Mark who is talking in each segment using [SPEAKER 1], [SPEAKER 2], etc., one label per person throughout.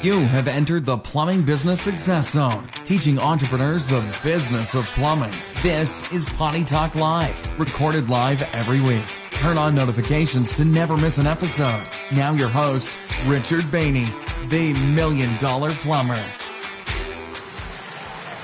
[SPEAKER 1] You have entered the Plumbing Business Success Zone, teaching entrepreneurs the business of plumbing. This is Potty Talk Live, recorded live every week. Turn on notifications to never miss an episode. Now, your host, Richard Bainey, the Million Dollar Plumber.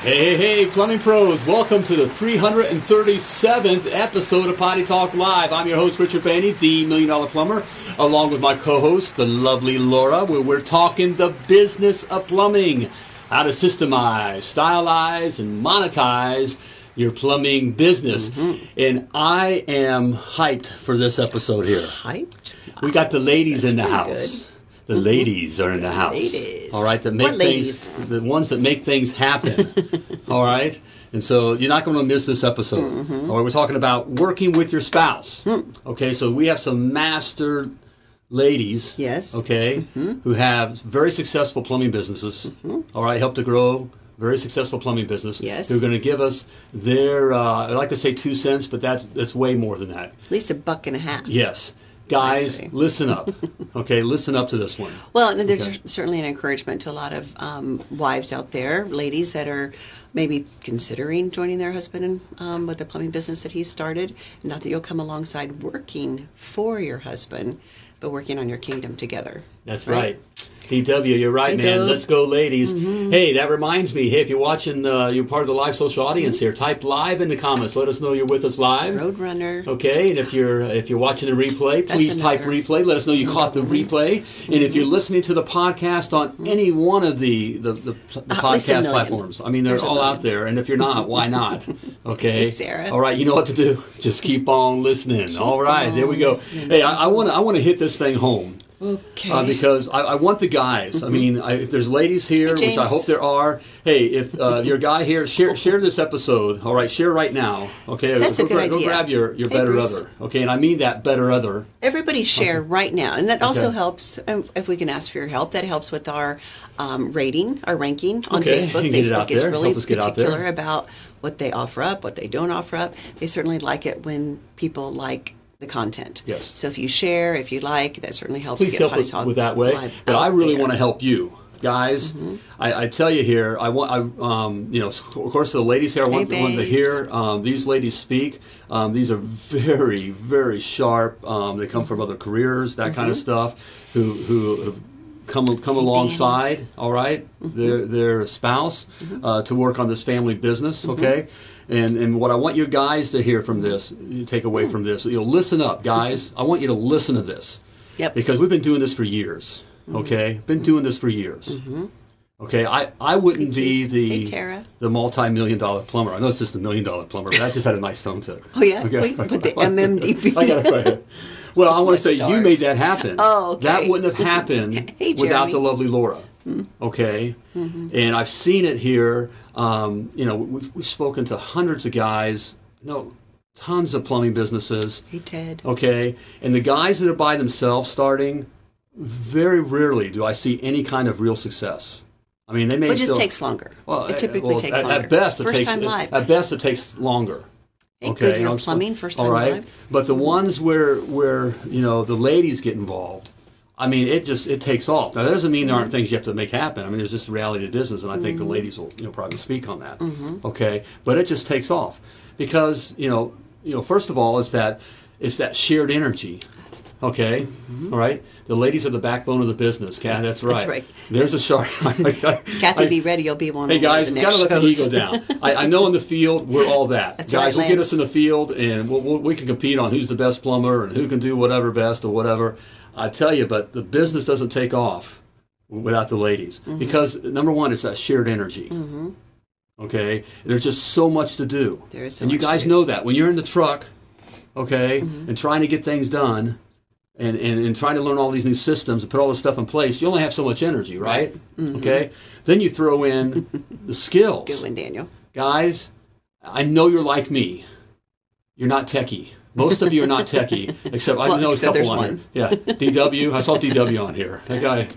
[SPEAKER 2] Hey, hey, hey, plumbing pros, welcome to the 337th episode of Potty Talk Live. I'm your host, Richard Bainey, the Million Dollar Plumber, along with my co host, the lovely Laura, where we're talking the business of plumbing, how to systemize, stylize, and monetize your plumbing business.
[SPEAKER 3] Mm-hmm.
[SPEAKER 2] And I am hyped for this episode here.
[SPEAKER 3] Hyped?
[SPEAKER 2] We got the ladies
[SPEAKER 3] That's
[SPEAKER 2] in the house.
[SPEAKER 3] good. Mm-hmm.
[SPEAKER 2] The ladies are in the house.
[SPEAKER 3] ladies.
[SPEAKER 2] All right, that make
[SPEAKER 3] What
[SPEAKER 2] things
[SPEAKER 3] ladies?
[SPEAKER 2] the ones that make things happen. all right? And so you're not going to miss this episode.
[SPEAKER 3] Mm-hmm.
[SPEAKER 2] All right, we're talking about working with your spouse.
[SPEAKER 3] Hmm.
[SPEAKER 2] Okay, so we have some master ladies.
[SPEAKER 3] Yes. Mm-hmm.
[SPEAKER 2] Okay, who have very successful plumbing businesses. all right, help to grow very successful plumbing business.
[SPEAKER 3] Yes.
[SPEAKER 2] Who are going to give us their, uh, I like to say two cents, but that's, that's way more than that.
[SPEAKER 3] At least a buck and a half.
[SPEAKER 2] Yes. Guys, listen up. Okay, listen up to this one.
[SPEAKER 3] Well, and there's
[SPEAKER 2] Okay.
[SPEAKER 3] certainly an encouragement to a lot of um, wives out there, ladies that are maybe considering joining their husband in, um, with the plumbing business that he started. Not that you'll come alongside working for your husband, but working on your kingdom together.
[SPEAKER 2] That's right. DW, you're right, man. Let's go, ladies. Hey, that reminds me. Hey, if you're watching, uh, you're part of the live social audience here. Type live in the comments. Let us know you're with us live.
[SPEAKER 3] Roadrunner.
[SPEAKER 2] Okay, and if you're if you're watching the replay, please type replay. Let us know you caught the replay. And if you're listening to the podcast on any one of the the, the, the
[SPEAKER 3] At
[SPEAKER 2] podcast platforms, I mean they're
[SPEAKER 3] There's
[SPEAKER 2] all out there. And if you're not, why not? Okay,
[SPEAKER 3] Hey, Sarah.
[SPEAKER 2] All right, you know what to do. Just keep on listening. all right, there we go.
[SPEAKER 3] listening.
[SPEAKER 2] Hey, I want to I want to hit this thing home.
[SPEAKER 3] Okay.
[SPEAKER 2] Uh, because I, I want the guys. I mean, I, if there's ladies here,
[SPEAKER 3] Mm-hmm. Hey,
[SPEAKER 2] which I hope there are. Hey, if uh, you're guy here, share share this episode. All right, share right now. Okay,
[SPEAKER 3] That's
[SPEAKER 2] go,
[SPEAKER 3] a good
[SPEAKER 2] gra- go
[SPEAKER 3] idea.
[SPEAKER 2] grab your, your
[SPEAKER 3] Hey,
[SPEAKER 2] better
[SPEAKER 3] Bruce.
[SPEAKER 2] other. Okay, and I mean that better other.
[SPEAKER 3] Everybody share right now, and that also
[SPEAKER 2] Okay.
[SPEAKER 3] helps. Um, if we can ask for your help, that helps with our um, rating, our ranking on
[SPEAKER 2] Okay,
[SPEAKER 3] Facebook.
[SPEAKER 2] you can it out
[SPEAKER 3] Facebook is
[SPEAKER 2] there,
[SPEAKER 3] really
[SPEAKER 2] help us get out there.
[SPEAKER 3] particular about what they offer up, what they don't offer up. They certainly like it when people like the content.
[SPEAKER 2] Yes.
[SPEAKER 3] So if you share, if you like, that certainly helps
[SPEAKER 2] Please
[SPEAKER 3] get
[SPEAKER 2] help
[SPEAKER 3] Potty
[SPEAKER 2] us
[SPEAKER 3] Talk
[SPEAKER 2] with that way. But I really
[SPEAKER 3] there.
[SPEAKER 2] want to help you. Guys,
[SPEAKER 3] Mm-hmm.
[SPEAKER 2] I, I tell you here, I want, I, um, you know, of course, the ladies here, I want,
[SPEAKER 3] Hey,
[SPEAKER 2] want to hear um, these ladies speak. Um, these are very, very sharp. Um, they come from other careers, that kind of stuff. Who who have come come alongside, all right, their their spouse uh, to work on this family business, okay. And and what I want you guys to hear from this, take away from this, you know, listen up, guys. I want you to listen to this
[SPEAKER 3] Yep.
[SPEAKER 2] because we've been doing this for years.
[SPEAKER 3] Mm-hmm.
[SPEAKER 2] Okay, been doing this for years. Okay, I, I wouldn't be the
[SPEAKER 3] Hey,
[SPEAKER 2] the multi million dollar plumber. I know it's just a million dollar plumber, but I just had a nice tone to it.
[SPEAKER 3] Oh yeah,
[SPEAKER 2] Okay.
[SPEAKER 3] Wait, put the MMDP.
[SPEAKER 2] I got it right. Well, I want to say you made that happen.
[SPEAKER 3] Oh, okay.
[SPEAKER 2] That wouldn't have happened
[SPEAKER 3] Hey,
[SPEAKER 2] without the lovely Laura. Okay, and I've seen it here. Um, you know, we've, we've spoken to hundreds of guys. No, tons of plumbing businesses.
[SPEAKER 3] Hey Ted.
[SPEAKER 2] Okay, and the guys that are by themselves starting, very rarely do I see any kind of real success. I mean, they may
[SPEAKER 3] It just
[SPEAKER 2] still,
[SPEAKER 3] takes longer.
[SPEAKER 2] Well,
[SPEAKER 3] it typically
[SPEAKER 2] well,
[SPEAKER 3] takes
[SPEAKER 2] at,
[SPEAKER 3] longer.
[SPEAKER 2] At best, it
[SPEAKER 3] First
[SPEAKER 2] takes
[SPEAKER 3] time live.
[SPEAKER 2] At best, it takes longer. Okay,
[SPEAKER 3] good, you're
[SPEAKER 2] I'm-
[SPEAKER 3] plumbing, first
[SPEAKER 2] all
[SPEAKER 3] time
[SPEAKER 2] right.
[SPEAKER 3] live.
[SPEAKER 2] But the ones where where you know the ladies get involved, I mean, it just it takes off. Now that doesn't mean there aren't things you have to make happen. I mean, there's just the reality of business, and I think
[SPEAKER 3] Mm-hmm.
[SPEAKER 2] the ladies will you know probably speak on that. Okay, but it just takes off because you know you know first of all it's that it's that shared energy. Okay,
[SPEAKER 3] Mm-hmm.
[SPEAKER 2] all right. The ladies are the backbone of the business. Kat, that's right.
[SPEAKER 3] right.
[SPEAKER 2] There's a shark.
[SPEAKER 3] Kathy, be ready. You'll be one.
[SPEAKER 2] Hey
[SPEAKER 3] of one of
[SPEAKER 2] guys, we gotta let the ego down. I, I know in the field we're all that.
[SPEAKER 3] That's
[SPEAKER 2] guys,
[SPEAKER 3] right,
[SPEAKER 2] we'll get us in the field and we'll, we'll, we can compete on who's the best plumber and who can do whatever best or whatever. I tell you, but the business doesn't take off without the ladies
[SPEAKER 3] Mm-hmm.
[SPEAKER 2] because number one, it's that shared energy. Okay, there's just so much to do.
[SPEAKER 3] There is so
[SPEAKER 2] and you guys know that when you're in the truck, okay,
[SPEAKER 3] Mm-hmm.
[SPEAKER 2] and trying to get things done. And, and, and trying to learn all these new systems and put all this stuff in place, you only have so much energy, right?
[SPEAKER 3] Mm-hmm.
[SPEAKER 2] Okay. Then you throw in the skills
[SPEAKER 3] Good one, Daniel.
[SPEAKER 2] guys, I know you're like me. You're not techie. Most of you are not techie, except I
[SPEAKER 3] Well,
[SPEAKER 2] know a couple on
[SPEAKER 3] one.
[SPEAKER 2] here. Yeah, DW. I saw DW on here. That guy,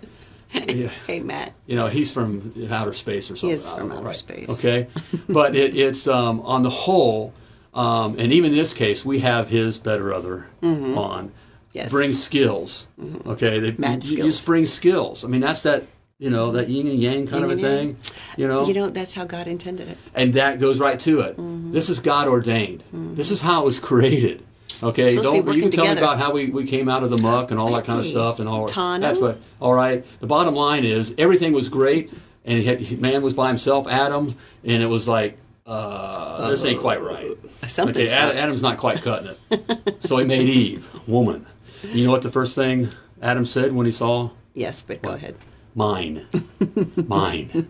[SPEAKER 2] yeah,
[SPEAKER 3] Hey, Matt.
[SPEAKER 2] you know, he's from outer space or something. I
[SPEAKER 3] from
[SPEAKER 2] know,
[SPEAKER 3] outer
[SPEAKER 2] right.
[SPEAKER 3] space.
[SPEAKER 2] Okay, but it, it's um, on the whole, um, and even in this case, we have his better other on.
[SPEAKER 3] Yes.
[SPEAKER 2] Bring skills. Okay, they,
[SPEAKER 3] Mad
[SPEAKER 2] you, you just bring skills. I mean, that's that You know that yin and yang kind
[SPEAKER 3] Yin
[SPEAKER 2] of a
[SPEAKER 3] and yang.
[SPEAKER 2] thing. You know,
[SPEAKER 3] You know, that's how God intended it.
[SPEAKER 2] and that goes right to it.
[SPEAKER 3] Mm-hmm.
[SPEAKER 2] This is God ordained. This is how it was created. Okay,
[SPEAKER 3] supposed to be
[SPEAKER 2] don't you can tell me about how we, we came out of the muck and all that kind of stuff and all that's what. All right, the bottom line is everything was great, and had, man was by himself, Adam, and it was like uh, this ain't quite right.
[SPEAKER 3] Something's
[SPEAKER 2] okay, Ad-
[SPEAKER 3] not-
[SPEAKER 2] Adam's not quite cutting it, so he made Eve, woman. You know what the first thing Adam said when he saw
[SPEAKER 3] Yes, but go ahead.
[SPEAKER 2] Mine, mine,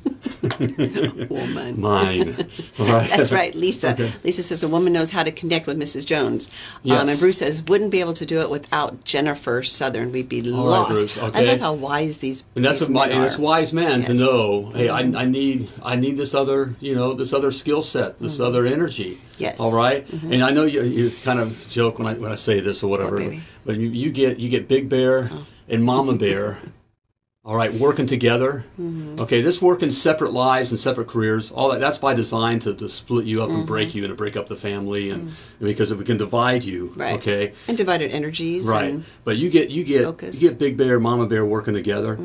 [SPEAKER 3] Woman.
[SPEAKER 2] mine. All right.
[SPEAKER 3] That's right, Lisa. Lisa says a woman knows how to connect with Mrs. Jones.
[SPEAKER 2] Yes.
[SPEAKER 3] Um, and Bruce says wouldn't be able to do it without Jennifer Southern. We'd be
[SPEAKER 2] All right,
[SPEAKER 3] lost.
[SPEAKER 2] Bruce,
[SPEAKER 3] I love how wise these.
[SPEAKER 2] And that's
[SPEAKER 3] these
[SPEAKER 2] what my
[SPEAKER 3] men
[SPEAKER 2] and it's wise man to
[SPEAKER 3] Yes. Mm-hmm.
[SPEAKER 2] know. Hey, I, I need I need this other you know this other skill set, this other energy.
[SPEAKER 3] Mm-hmm. Yes. Mm-hmm.
[SPEAKER 2] All right? And I know you you kind of joke when I when I say this or whatever,
[SPEAKER 3] baby?
[SPEAKER 2] but you, you get you get Big Bear
[SPEAKER 3] Oh.
[SPEAKER 2] and Mama Bear. All right, working together.
[SPEAKER 3] Mm-hmm.
[SPEAKER 2] Okay, this work in separate lives and separate careers. All that that's by design to, to split you up and break you and to break up the family and because if we can divide you,
[SPEAKER 3] Mm-hmm. Right.
[SPEAKER 2] okay,
[SPEAKER 3] And divided energies.
[SPEAKER 2] Right, but you get you get
[SPEAKER 3] focus. Mm-hmm.
[SPEAKER 2] you get Big Bear, Mama Bear working together.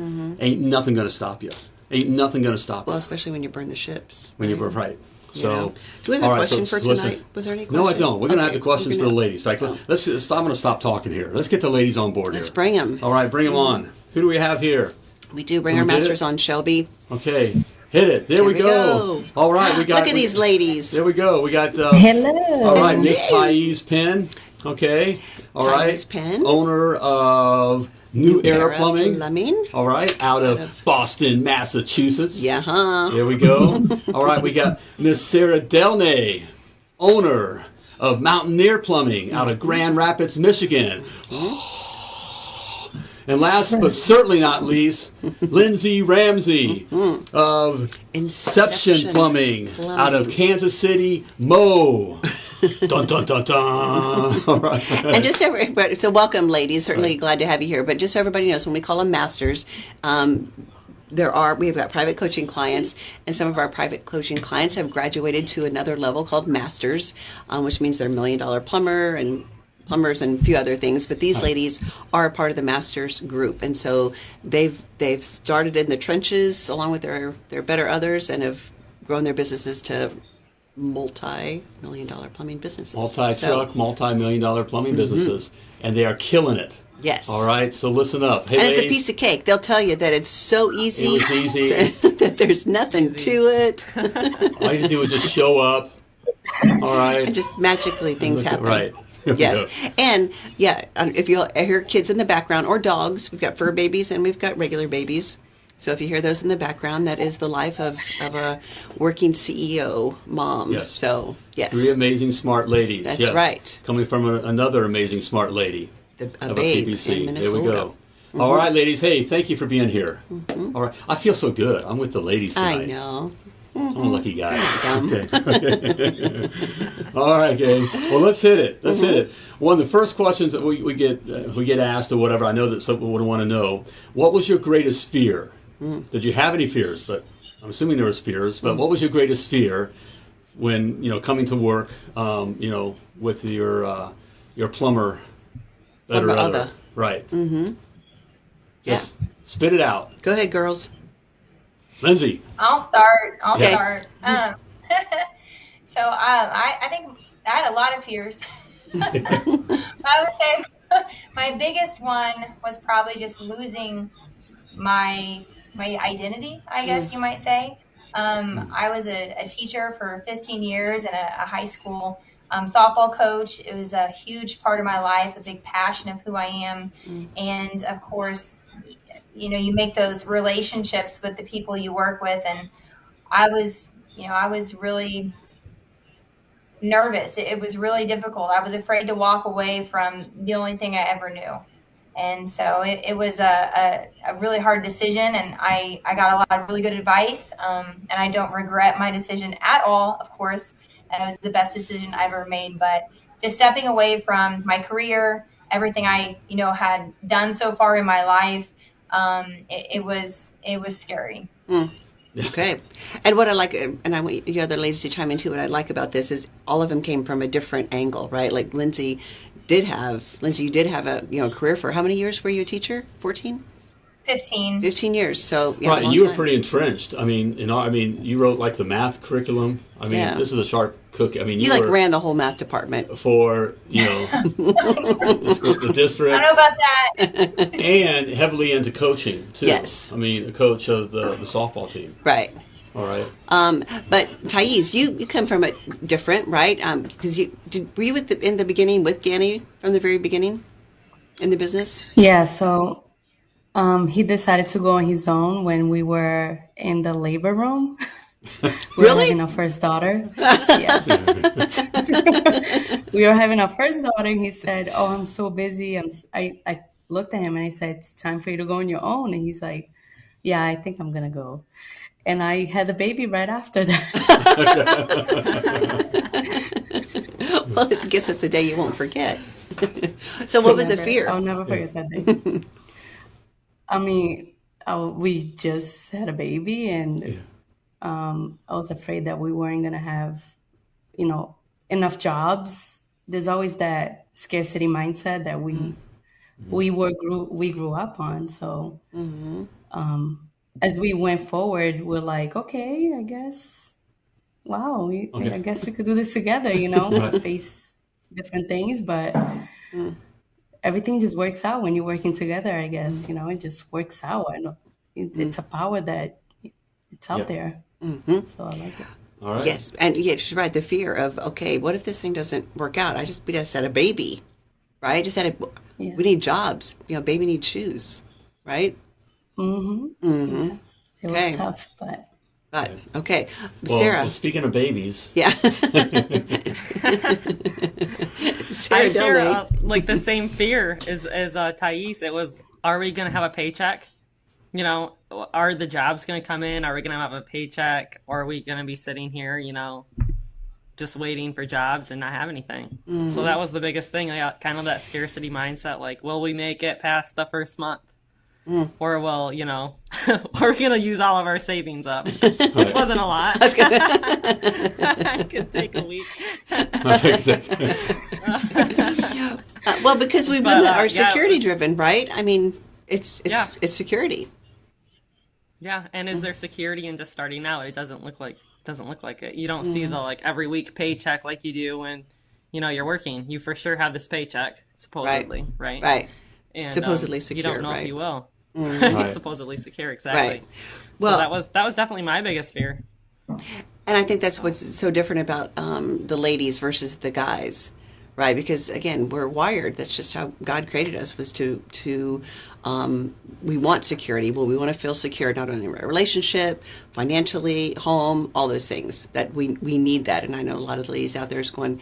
[SPEAKER 2] Ain't nothing going to stop you. Ain't nothing going to stop
[SPEAKER 3] well,
[SPEAKER 2] you Well,
[SPEAKER 3] especially when you burn the ships.
[SPEAKER 2] when
[SPEAKER 3] right?
[SPEAKER 2] you burn right.
[SPEAKER 3] You
[SPEAKER 2] So,
[SPEAKER 3] know. Do we have a
[SPEAKER 2] right,
[SPEAKER 3] question
[SPEAKER 2] so
[SPEAKER 3] for
[SPEAKER 2] listen.
[SPEAKER 3] tonight? Was there any
[SPEAKER 2] No, I don't. We're going to have the questions for the ladies. Fact,
[SPEAKER 3] Oh.
[SPEAKER 2] let's. let's I'm going to stop talking here. Let's get the ladies on board
[SPEAKER 3] Let's
[SPEAKER 2] here.
[SPEAKER 3] bring 'em.
[SPEAKER 2] All right, bring them on. Who do we have here?
[SPEAKER 3] We do bring
[SPEAKER 2] We
[SPEAKER 3] our masters
[SPEAKER 2] it?
[SPEAKER 3] on Shelby.
[SPEAKER 2] Okay, hit it. There,
[SPEAKER 3] There
[SPEAKER 2] we, go. All right, we got.
[SPEAKER 3] Look at
[SPEAKER 2] we-
[SPEAKER 3] these ladies.
[SPEAKER 2] There we go. We got. Uh,
[SPEAKER 4] Hello.
[SPEAKER 2] All right, Miss Thais Penn. Okay. All right.
[SPEAKER 3] Thais Penn.
[SPEAKER 2] Owner of New, Era, Plumbing.
[SPEAKER 3] Plumbing.
[SPEAKER 2] All right, out of,
[SPEAKER 3] of-
[SPEAKER 2] Boston, Massachusetts.
[SPEAKER 3] Yeah, huh?
[SPEAKER 2] There we go. All right, we got Miss Sarah Delnay, owner of Mountaineer Plumbing out of Grand Rapids, Michigan. And last but certainly not least, Lindsay Ramsey of Inception Plumbing, out of Kansas City, Mo. dun dun dun dun. All right.
[SPEAKER 3] and just so everybody, so welcome, ladies. Certainly glad to have you here. But just so everybody knows, when we call them masters, um, there are we've got private coaching clients, and some of our private coaching clients have graduated to another level called masters, um, which means they're million dollar plumber and plumbers and a few other things. But these ladies are a part of the masters group, and so they've they've started in the trenches along with their their better others, and have grown their businesses to multi-million dollar plumbing businesses.
[SPEAKER 2] multi
[SPEAKER 3] So-
[SPEAKER 2] truck, multi million dollar plumbing mm-hmm. businesses, and they are killing it.
[SPEAKER 3] Yes.
[SPEAKER 2] All right, so listen up. Hey,
[SPEAKER 3] And it's a piece of cake. They'll tell you that it's so easy.
[SPEAKER 2] It was easy.
[SPEAKER 3] that there's nothing to it.
[SPEAKER 2] all you do is just show up. All right.
[SPEAKER 3] and just magically things
[SPEAKER 2] at-
[SPEAKER 3] happen.
[SPEAKER 2] right.
[SPEAKER 3] Yes. And yeah, um, if you hear kids in the background or dogs, we've got fur babies and we've got regular babies. So if you hear those in the background, that is the life of, of a working CEO mom.
[SPEAKER 2] Yes.
[SPEAKER 3] So yes.
[SPEAKER 2] Three amazing smart ladies.
[SPEAKER 3] That's
[SPEAKER 2] yes.
[SPEAKER 3] right.
[SPEAKER 2] Coming from a, another amazing smart lady
[SPEAKER 3] The- a
[SPEAKER 2] of
[SPEAKER 3] babe
[SPEAKER 2] a
[SPEAKER 3] in
[SPEAKER 2] There we go. All right, ladies. Hey, thank you for being here. All right, I feel so good. I'm with the ladies tonight.
[SPEAKER 3] I know.
[SPEAKER 2] I'm a lucky guy. Okay. All right, gang. Well, let's hit it. Let's hit it. One of the first questions that we, we get uh, we get asked or whatever. I know that some people would want to know. What was your greatest fear? Did you have any fears? But I'm assuming there was fears. But what was your greatest fear when you know coming to work? Um, you know, with your uh, your plumber. better
[SPEAKER 3] Plumber
[SPEAKER 2] other.
[SPEAKER 3] other.
[SPEAKER 2] Right. Mm-hmm.
[SPEAKER 3] Yeah.
[SPEAKER 2] Spit it out,
[SPEAKER 3] Go ahead, girls.
[SPEAKER 2] Lindsay.
[SPEAKER 5] I'll start. I'll
[SPEAKER 3] Okay.
[SPEAKER 5] start. Um, so um, I, I think I had a lot of fears. I would say my biggest one was probably just losing my my identity. I guess you might say. Um, I was a, a teacher for 15 years and a, a high school um, softball coach. It was a huge part of my life, a big passion of who I am, and of course, you know, you make those relationships with the people you work with, and I was, you know, I was really nervous. It, it was really difficult. I was afraid to walk away from the only thing I ever knew. And so it, it was a, a, a really hard decision, and I, I got a lot of really good advice. Um, and I don't regret my decision at all, of course. and It was the best decision I ever made. But just stepping away from my career, everything I, you know, had done so far in my life, um, it, it was it was scary.
[SPEAKER 3] Okay. And what I like, and I want you other ladies to chime in too, what I like about this is all of them came from a different angle, right? Like Lindsay did have, Lindsay, you did have a, you know, career for how many years were you a teacher? 14?
[SPEAKER 5] 15.
[SPEAKER 3] 15 years. So yeah,
[SPEAKER 2] right, and
[SPEAKER 3] long
[SPEAKER 2] you were pretty entrenched. I mean, in our, I mean, you wrote like the math curriculum. I mean,
[SPEAKER 3] Yeah.
[SPEAKER 2] this is a sharp cookie. I mean, you,
[SPEAKER 3] You like ran the whole math department.
[SPEAKER 2] for you know the, the
[SPEAKER 5] I don't know about that.
[SPEAKER 2] and heavily into coaching too.
[SPEAKER 3] Yes.
[SPEAKER 2] I mean, a coach of the, the softball team.
[SPEAKER 3] Right.
[SPEAKER 2] All right.
[SPEAKER 3] Um, but Thais, you, you come from a different, right? Because you did, were you with the, in the beginning with Danny from the very beginning in the business?
[SPEAKER 4] Yeah, so um, he decided to go on his own when we were in the labor room. we were
[SPEAKER 3] Really?
[SPEAKER 4] having our first daughter. yeah. we were having our first daughter, and he said, "Oh, I'm so busy." I'm, I, I looked at him and I said, "It's time for you to go on your own." And he's like, "Yeah, I think I'm gonna go." And I had a baby right after that.
[SPEAKER 3] Well, I guess it's a day you won't forget. so, what was the fear?
[SPEAKER 4] I'll never forget that day. I mean, I, we just had a baby, and um, I was afraid that we weren't gonna have, you know, enough jobs. There's always that scarcity mindset that we mm-hmm. Mm-hmm. we were grew we grew up on. So, mm-hmm. um, as we went forward, we're like, okay, I guess, wow, we,
[SPEAKER 2] Okay.
[SPEAKER 4] I guess we could do this together. You know,
[SPEAKER 2] Right.
[SPEAKER 4] face different things, but mm. Everything just works out when you're working together i guess you know it just works out and it, mm. it's a power that it's out
[SPEAKER 2] Yeah.
[SPEAKER 4] there mm-hmm. so i like it
[SPEAKER 2] All right.
[SPEAKER 3] Yes, and yeah, she's right. The fear of okay, what if this thing doesn't work out? I just we just had a baby, right? I just had a.
[SPEAKER 4] Yeah.
[SPEAKER 3] We need jobs. You know, baby needs shoes, right? Mm-hmm. Mm-hmm.
[SPEAKER 4] it
[SPEAKER 3] Okay.
[SPEAKER 4] was tough but
[SPEAKER 3] But okay,
[SPEAKER 2] Well,
[SPEAKER 3] Sarah.
[SPEAKER 2] well, speaking of babies,
[SPEAKER 3] yeah. Sarah
[SPEAKER 6] I share uh, like the same fear as as uh, Thais. It was, are we gonna have a paycheck? You know, are the jobs gonna come in? Are we gonna have a paycheck? Or are we gonna be sitting here, you know, just waiting for jobs and not have anything? So that was the biggest thing. I got kind of that scarcity mindset. Like, will we make it past the first month? Or well, you know? we're we gonna use all of our savings up? Which wasn't a lot. it could take a week.
[SPEAKER 3] Uh, well, because we
[SPEAKER 6] But,
[SPEAKER 3] women
[SPEAKER 6] uh,
[SPEAKER 3] are
[SPEAKER 6] yeah,
[SPEAKER 3] security driven, right? I mean, it's it's
[SPEAKER 6] Yeah.
[SPEAKER 3] it's security.
[SPEAKER 6] Yeah, and is there security in just starting out? It doesn't look like doesn't look like it. You don't see the like every week paycheck like you do when you know you're working. You for sure have this paycheck supposedly, right?
[SPEAKER 3] Right.
[SPEAKER 6] And, um,
[SPEAKER 3] Supposedly
[SPEAKER 6] You don't know
[SPEAKER 3] right.
[SPEAKER 6] if you will.
[SPEAKER 2] Right.
[SPEAKER 6] supposedly secure, exactly.
[SPEAKER 3] Right.
[SPEAKER 6] Well,
[SPEAKER 3] Well-
[SPEAKER 6] that was that was definitely my biggest fear.
[SPEAKER 3] And I think that's what's so different about um, the ladies versus the guys, right? Because again, we're wired. That's just how God created us. Was to to um, we want security. Well, we want to feel secure not only in a relationship, financially, home, all those things. That we we need that. And I know a lot of the ladies out there is going,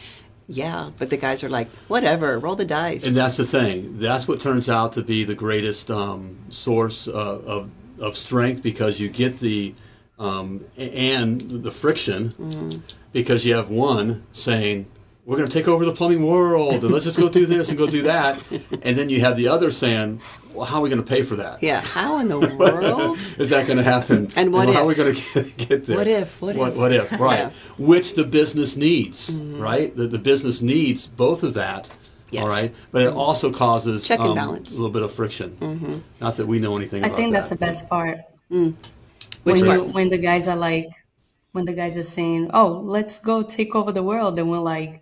[SPEAKER 3] yeah, but the guys are like, whatever, roll the dice.
[SPEAKER 2] And that's the thing. That's what turns out to be the greatest um, source uh, of of strength because you get the um, and the friction because you have one saying we're going to take over the plumbing world and let's just go do this and go do that, and then you have the other saying, well, how are we going to pay for that?
[SPEAKER 3] yeah, how in the world?
[SPEAKER 2] Is that going to happen?
[SPEAKER 3] And what
[SPEAKER 2] how are we going to get, get there?
[SPEAKER 3] What if? What
[SPEAKER 2] what,
[SPEAKER 3] if?
[SPEAKER 2] What if? Right.
[SPEAKER 3] Yeah. Mm-hmm.
[SPEAKER 2] Which the business needs, right? The, the business needs both of that.
[SPEAKER 3] Yes.
[SPEAKER 2] All right. But it also causes
[SPEAKER 3] Check and
[SPEAKER 2] um,
[SPEAKER 3] balance.
[SPEAKER 2] a little bit of friction. Mm-hmm. Not that we know anything
[SPEAKER 4] i
[SPEAKER 2] about
[SPEAKER 4] think
[SPEAKER 2] that.
[SPEAKER 4] that's the best part
[SPEAKER 3] Which
[SPEAKER 4] when
[SPEAKER 3] part?
[SPEAKER 4] you when the guys are like when the guys are saying oh let's go take over the world and we're like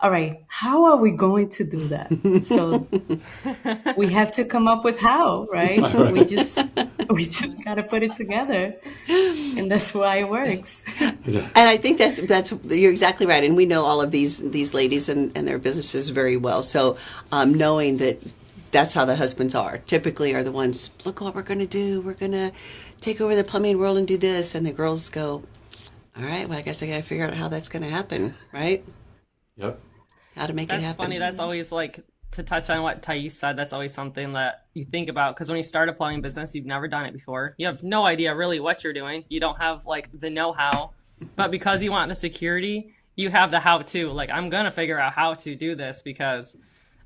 [SPEAKER 4] all right how are we going to do that so we have to come up with how right, we just we just got to put it together and that's why it works
[SPEAKER 3] And I think that's that's you're exactly right. And we know all of these these ladies and, and their businesses very well. So um, knowing that that's how the husbands are typically are the ones. Look what we're going to do. We're going to take over the plumbing world and do this. And the girls go, all right. Well, I guess I got to figure out how that's going to happen. Right?
[SPEAKER 2] Yep.
[SPEAKER 3] How to make it happen.
[SPEAKER 6] That's funny. That's always like to touch on what Thais said. That's always something that you think about because when you start a plumbing business, you've never done it before. You have no idea really what you're doing. You don't have like the know-how, but because you want the security, you have the how-to. Like I'm gonna figure out how to do this because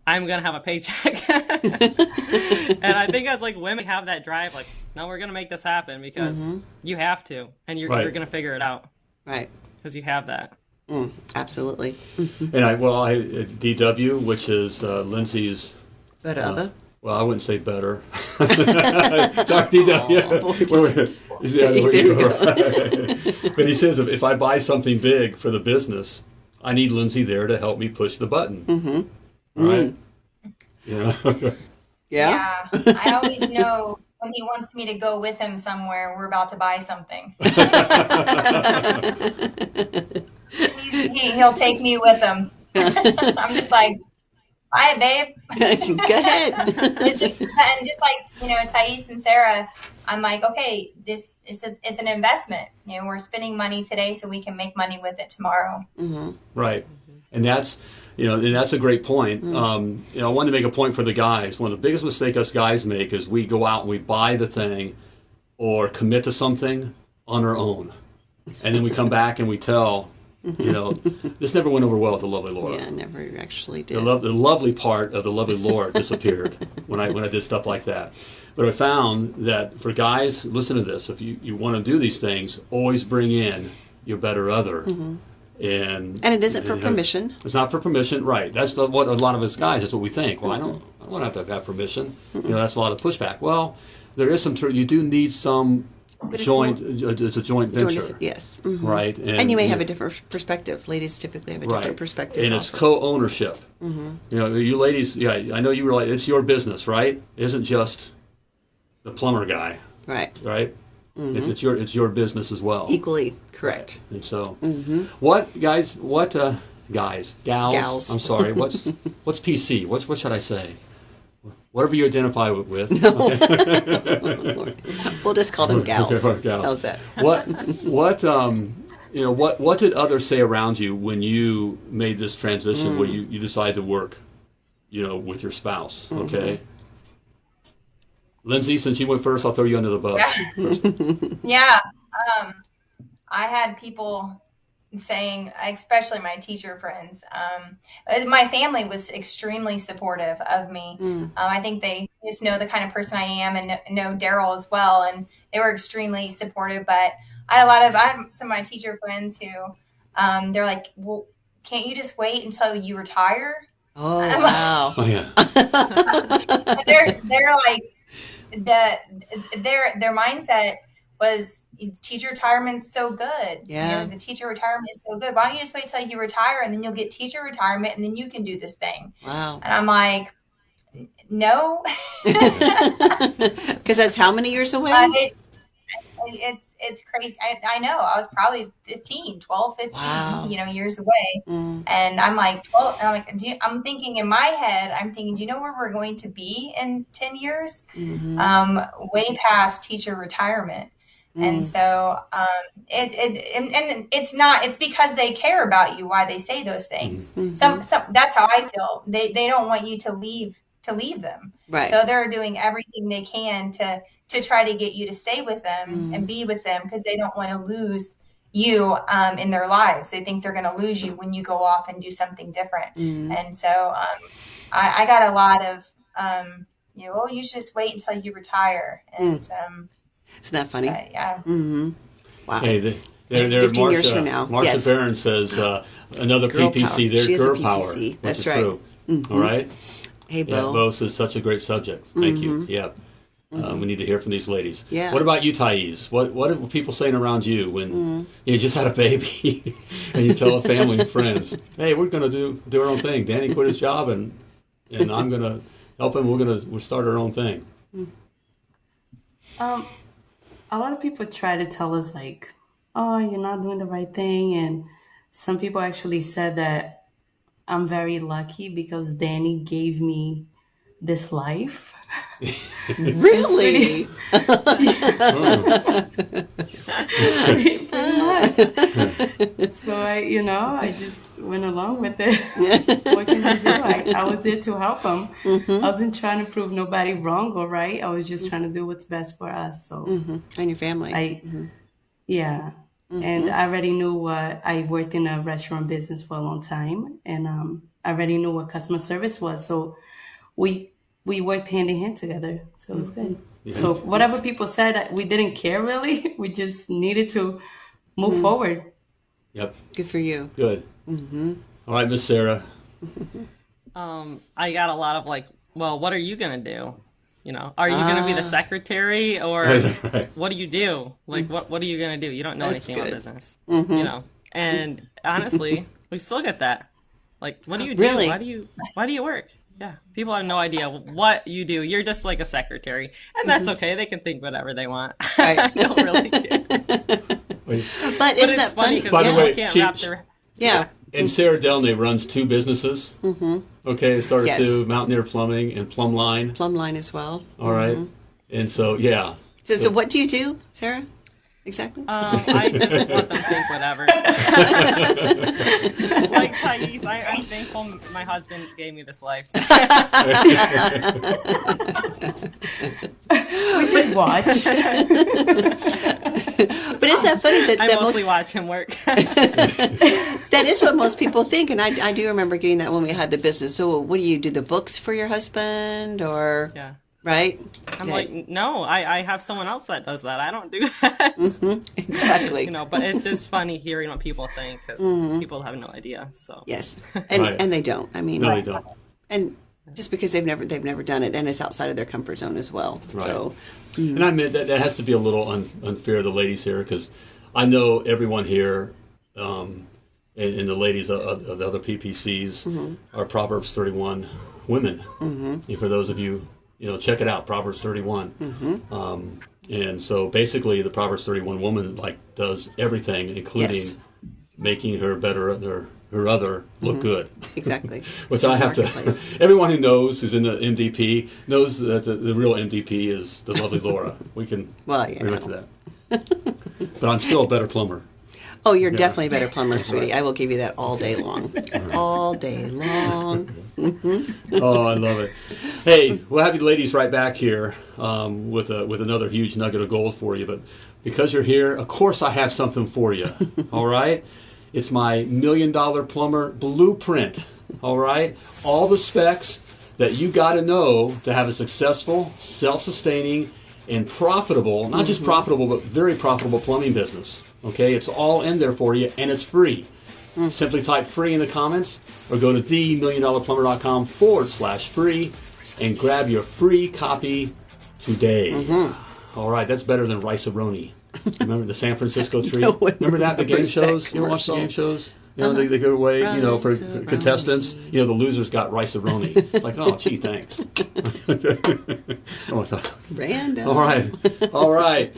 [SPEAKER 6] I'm gonna have a paycheck. and I think as like women have that drive, like no, we're gonna make this happen because mm-hmm. you have to, and you're
[SPEAKER 2] Right.
[SPEAKER 6] you're gonna figure it out
[SPEAKER 3] right.
[SPEAKER 6] because you have that.
[SPEAKER 3] Mm, absolutely.
[SPEAKER 2] And I well, I DW, which is uh, Lindsay's
[SPEAKER 3] But
[SPEAKER 2] uh,
[SPEAKER 3] other.
[SPEAKER 2] Well, I wouldn't say better. Sorry, he does, yeah.
[SPEAKER 3] boy.
[SPEAKER 2] Wait, wait. Is the other way
[SPEAKER 3] There you
[SPEAKER 2] to go, right. But he says if, if I buy something big for the business, I need Lindsay there to help me push the button. Mm-hmm. Right? Yeah.
[SPEAKER 3] Yeah.
[SPEAKER 5] Yeah. I always know when he wants me to go with him somewhere, we're about to buy something. He, he'll take me with him. I'm just like, buy it, babe.
[SPEAKER 3] Go ahead.
[SPEAKER 5] Just, and just like you know, Thais and Sarah, I'm like, okay, this is a, it's an investment. You know, we're spending money today so we can make money with it tomorrow. Mm-hmm.
[SPEAKER 2] Right, and that's you know, and that's a great point. Um, you know, I wanted to make a point for the guys. One of the biggest mistakes us guys make is we go out and we buy the thing or commit to something on our own, and then we come back and we tell, you know, this never went over well with the lovely Laura.
[SPEAKER 3] Yeah, never actually did.
[SPEAKER 2] The, lo- the lovely part of the lovely Lord disappeared when I when I did stuff like that. But I found that for guys, listen to this: if you, you want to do these things, always bring in your better other.
[SPEAKER 3] Mm-hmm. And and it isn't for
[SPEAKER 2] and-
[SPEAKER 3] permission.
[SPEAKER 2] It's not for permission, right? That's the, what a lot of us guys. That's what we think. Well, I don't. I don't have to have permission. You know, that's a lot of pushback. Well, there is some truth. You do need some
[SPEAKER 3] But it's
[SPEAKER 2] joint. It's a joint venture,
[SPEAKER 3] us- Yes. mhm.
[SPEAKER 2] right?
[SPEAKER 3] And you may have a different perspective. Ladies typically have a different perspective.
[SPEAKER 2] And it's
[SPEAKER 3] also.
[SPEAKER 2] co-ownership.
[SPEAKER 3] Mm-hmm.
[SPEAKER 2] You know, you ladies. Yeah, I know you were like, it's your business, right? It isn't just the plumber guy,
[SPEAKER 3] right.
[SPEAKER 2] right? It's, it's your it's your business as well.
[SPEAKER 3] Equally correct.
[SPEAKER 2] And so, what guys? What uh, guys? Gals?
[SPEAKER 3] Gals.
[SPEAKER 2] I'm sorry. What's what's PC? What's what should I say? Whatever you identify with. with.
[SPEAKER 3] We'll just call them gals.
[SPEAKER 2] Okay, gals.
[SPEAKER 3] How's that?
[SPEAKER 2] what what um you know what what did others say around you when you made this transition where you, you decided to work you know with your spouse okay lindsay since you went first i'll throw you under the bus first.
[SPEAKER 5] Yeah. Um, I had people saying, especially my teacher friends, um, uh, my family was extremely supportive of me. Um, I think they just know the kind of person I am and kn- know Daryl as well. And they were extremely supportive. But I had a lot of, I had some of my teacher friends who, um, they're like, well, can't you just wait until you retire?
[SPEAKER 3] Oh wow.
[SPEAKER 2] oh yeah
[SPEAKER 5] they're they're like the their their mindset was teacher retirement's so good.
[SPEAKER 3] Yeah.
[SPEAKER 5] You know, the teacher retirement is so good. Why don't you just wait till you retire and then you'll get teacher retirement and then you can do this thing.
[SPEAKER 3] Wow.
[SPEAKER 5] And I'm like, no.
[SPEAKER 3] Because that's how many years away?
[SPEAKER 5] But it, it's it's crazy. I, I know. I was probably 15, 12, 15,
[SPEAKER 3] Wow.
[SPEAKER 5] you know, years away.
[SPEAKER 3] Mm.
[SPEAKER 5] And I'm like, 12, I'm like, do you, I'm thinking in my head, I'm thinking, do you know where we're going to be in 10 years?
[SPEAKER 3] Mhm.
[SPEAKER 5] Um, way past teacher retirement. And so, um, it, it, and, and it's not, it's because they care about you, why they say those things.
[SPEAKER 3] Mhm.
[SPEAKER 5] Some, some, that's how I feel. They, they don't want you to leave, to leave them.
[SPEAKER 3] Right.
[SPEAKER 5] So they're doing everything they can to to try to get you to stay with them
[SPEAKER 3] Mm.
[SPEAKER 5] and be with them because they don't want to lose you um, in their lives. They think they're going to lose you when you go off and do something different.
[SPEAKER 3] Mm.
[SPEAKER 5] And so um, I, I got a lot of um, you know, oh, you should just wait until you retire. And
[SPEAKER 3] Mm.
[SPEAKER 5] um,
[SPEAKER 3] Isn't that funny?
[SPEAKER 5] but, yeah,
[SPEAKER 3] hmm Wow.
[SPEAKER 2] hey the, there, there,
[SPEAKER 3] 15
[SPEAKER 2] Marcia,
[SPEAKER 3] years from now.
[SPEAKER 2] Marcia
[SPEAKER 3] Yes.
[SPEAKER 2] Barron says uh, another
[SPEAKER 3] Girl
[SPEAKER 2] PPC.
[SPEAKER 3] power.
[SPEAKER 2] There's
[SPEAKER 3] She
[SPEAKER 2] girl
[SPEAKER 3] PPC.
[SPEAKER 2] power. which
[SPEAKER 3] That's right.
[SPEAKER 2] True.
[SPEAKER 3] Mhm.
[SPEAKER 2] All right.
[SPEAKER 3] Hey,
[SPEAKER 2] Yeah,
[SPEAKER 3] Bo. Mm-hmm.
[SPEAKER 2] Bo says such a great subject. Thank you. Yep. Uh, we need to hear from these ladies.
[SPEAKER 3] Yeah.
[SPEAKER 2] What about you, Thais? What What are people saying around you when
[SPEAKER 3] Mm.
[SPEAKER 2] you just had a baby and you tell a family and friends, "Hey, we're going to do do our own thing. Danny quit his job and and I'm going to help him. We're going to we'll start our own thing."
[SPEAKER 4] Um, a lot of people try to tell us like, "Oh, you're not doing the right thing," and some people actually said that I'm very lucky because Danny gave me this life.
[SPEAKER 3] Really?
[SPEAKER 4] Pretty much. so I, you know, I just went along with it. what can I do? I, I was there to help him. I wasn't trying to prove nobody wrong or right. I was just trying to do what's best for us. So.
[SPEAKER 3] hmm And your family.
[SPEAKER 4] I, yeah, and I already knew what I worked in a restaurant business for a long time, and um, I already knew what customer service was. So we we worked hand in hand together, so it was good. So whatever people said, we didn't care really. We just needed to move forward.
[SPEAKER 2] Yep.
[SPEAKER 3] Good for you.
[SPEAKER 2] Good. Mm-hmm. right, Miss Sarah.
[SPEAKER 6] Um, I got a lot of like, well, what are you gonna do? You know, are you going to be the
[SPEAKER 3] Ah.
[SPEAKER 6] secretary or
[SPEAKER 2] Right.
[SPEAKER 6] what do you do? Like, what what are you going to do? You don't know
[SPEAKER 3] That's
[SPEAKER 6] anything about business.
[SPEAKER 3] Mm-hmm.
[SPEAKER 6] You know, and honestly, we still get that. Like, what do you do?
[SPEAKER 3] Really?
[SPEAKER 6] Why do you Why do you work? Yeah, people have no idea what you do. You're just like a secretary, and that's okay. They can think whatever they want.
[SPEAKER 3] Right.
[SPEAKER 6] I don't really care.
[SPEAKER 3] But
[SPEAKER 6] But
[SPEAKER 3] isn't
[SPEAKER 6] it's
[SPEAKER 3] that
[SPEAKER 6] funny
[SPEAKER 3] funny?
[SPEAKER 6] because
[SPEAKER 2] By the
[SPEAKER 6] people
[SPEAKER 2] way,
[SPEAKER 6] can't
[SPEAKER 2] she-
[SPEAKER 6] wrap their
[SPEAKER 3] yeah.
[SPEAKER 2] And Sarah Delnay runs two businesses. Mm-hmm. Okay, started
[SPEAKER 3] Yes.
[SPEAKER 2] to Mountaineer Plumbing and Plumb Line.
[SPEAKER 3] Plumb line as well.
[SPEAKER 2] All right. Mm-hmm. And so, yeah.
[SPEAKER 3] So, so what do you do, Sarah? Exactly.
[SPEAKER 6] Um, I just let them think whatever. like Thais, I, I'm thankful my husband gave me this life.
[SPEAKER 4] We just watch.
[SPEAKER 3] but isn't that funny that,
[SPEAKER 6] I
[SPEAKER 3] that most
[SPEAKER 6] mostly watch him work.
[SPEAKER 3] that is what most people think, and I, I do remember getting that when we had the business. So, what do you do? The books for your husband, or
[SPEAKER 6] yeah.
[SPEAKER 3] Right?
[SPEAKER 6] I'm
[SPEAKER 3] That-
[SPEAKER 6] like, no, I, I have someone else that does that. I don't do that.
[SPEAKER 3] exactly.
[SPEAKER 6] You know, but it's just funny hearing what people think because
[SPEAKER 3] Mm-hmm.
[SPEAKER 6] people have no idea. So
[SPEAKER 3] Yes, and
[SPEAKER 2] Right.
[SPEAKER 3] and they don't. I mean,
[SPEAKER 2] No, they don't.
[SPEAKER 3] and just because they've never they've never done it, and it's outside of their comfort zone as well. So,
[SPEAKER 2] And I mean that that has to be a little un, unfair to the ladies here because I know everyone here um, and, and the ladies of, of the other PPCs are Proverbs 31 women. Mm-hmm. And for those of you, you know, check it out, Proverbs 31. Um, and so basically, the Proverbs 31 woman like does everything, including
[SPEAKER 3] Yes.
[SPEAKER 2] making her better, her, her other look good.
[SPEAKER 3] exactly.
[SPEAKER 2] Which I have to. Everyone who knows who's in the MDP knows that the, the real MDP is the lovely Laura. We can
[SPEAKER 3] Well, yeah.
[SPEAKER 2] relate to that. but I'm still a better plumber.
[SPEAKER 3] Oh, you're definitely a better plumber, sweetie. I will give you that all day long, all day long.
[SPEAKER 2] Oh, I love it. Hey, we'll have you ladies right back here um, with a, with another huge nugget of gold for you. But because you're here, of course I have something for you. all right, it's my million dollar plumber blueprint. All right, all the specs that you got to know to have a successful, self-sustaining, and profitable, not just profitable, but very profitable plumbing business. Okay, it's all in there for you, and it's free. Simply type free in the comments or go to themilliondollarplumber.com forward slash free and grab your free copy today. All right, that's better than Rice-A-Roni. Remember the San Francisco tree?
[SPEAKER 3] No
[SPEAKER 2] Remember that, the game shows? You ever watch the game shows? You know, they, they give away, you know, for contestants. You know, the losers got Rice-A-Roni. It's like, oh, gee, thanks. oh, thought,
[SPEAKER 3] Random.
[SPEAKER 2] all right, all right.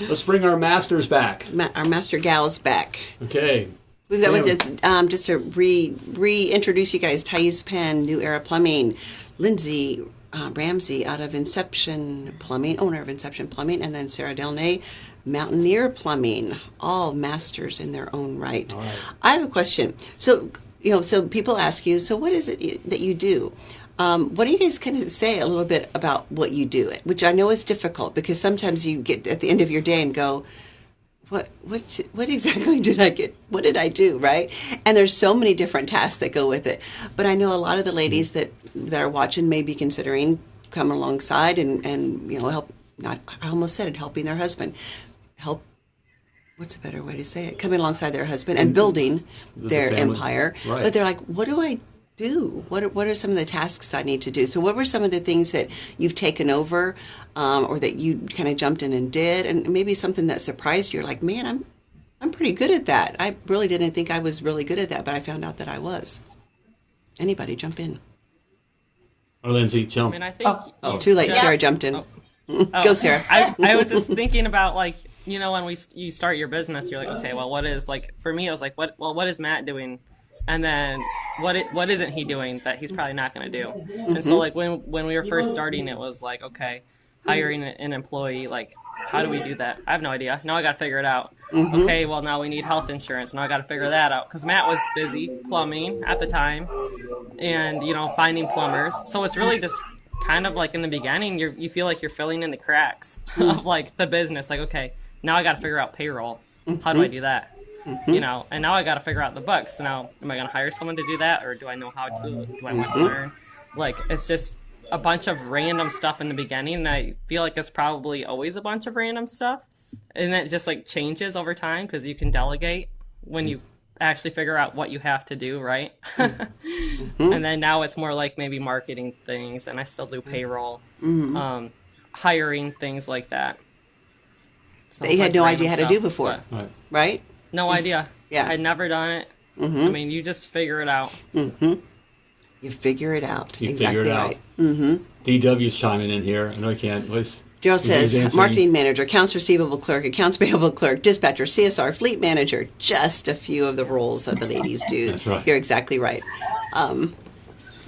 [SPEAKER 2] Let's bring our masters back.
[SPEAKER 3] Ma- our master gal's back.
[SPEAKER 2] Okay.
[SPEAKER 3] We've got with um, just to re reintroduce you guys, Thais Penn, New Era Plumbing, Lindsay uh, Ramsey out of Inception Plumbing, owner of Inception Plumbing, and then Sarah Delnay, Mountaineer Plumbing, all masters in their own right. I have a question. So, you know, so people ask you, so what is it you, that you do? Um, what do you guys kind of say a little bit about what you do? Which I know is difficult because sometimes you get at the end of your day and go, what what what exactly did I get? What did I do? Right? And there's so many different tasks that go with it. But I know a lot of the ladies hmm. that that are watching may be considering coming alongside and and you know help. Not I almost said it, helping their husband, help. What's a better way to say it? Coming alongside their husband and mm-hmm. building their
[SPEAKER 2] family.
[SPEAKER 3] empire.
[SPEAKER 2] Right.
[SPEAKER 3] But they're like, what do I do? What are, what are some of the tasks I need to do? So, what were some of the things that you've taken over, um, or that you kind of jumped in and did, and maybe something that surprised you? Like, man, I'm I'm pretty good at that. I really didn't think I was really good at that, but I found out that I was. Anybody jump in?
[SPEAKER 2] Or Lindsay,
[SPEAKER 6] I
[SPEAKER 2] jump.
[SPEAKER 6] mean, I think.
[SPEAKER 3] Oh, too late.
[SPEAKER 5] Yeah.
[SPEAKER 3] Sarah jumped in.
[SPEAKER 6] Oh.
[SPEAKER 3] Go, Sarah.
[SPEAKER 6] I, I was just thinking about like you know when we you start your business you're like okay well what is like for me I was like what well what is Matt doing and then what it, what isn't he doing that he's probably not going to do? And so mm-hmm. like when when we were first starting it was like okay hiring an employee like how do we do that? I have no idea. Now I got to figure it out. Mm-hmm. Okay well now we need health insurance. Now I got to figure that out. Because Matt was busy plumbing at the time and you know finding plumbers. So it's really just kind of like in the beginning you you feel like you're filling in the cracks mm. of like the business. Like okay now i got to figure out payroll. How do i mm-hmm. do that you know and now i got to figure out the books now am i going to hire someone to do that or do i know how to do i want to learn like it's just a bunch of random stuff in the beginning and i feel like it's probably always a bunch of random stuff and it just like changes over time because you can delegate when you actually figure out what you have to do, right? mm-hmm. And then now it's more like maybe marketing things, and I still do payroll, mm-hmm. um, hiring things like that.
[SPEAKER 3] So that you had no idea how to do before, right. right?
[SPEAKER 6] No idea. Yeah, I'd never done it. Mm-hmm. I mean, you just figure it out.
[SPEAKER 3] Mm-hmm. You figure it out.
[SPEAKER 2] You
[SPEAKER 3] exactly
[SPEAKER 2] figure it right. out. Mm-hmm. DW's chiming in here. I know I can't. Was
[SPEAKER 3] Joe says marketing manager, accounts receivable clerk, accounts payable clerk, dispatcher, CSR, fleet manager. Just a few of the roles that the ladies do.
[SPEAKER 2] That's right.
[SPEAKER 3] You're exactly right. Um,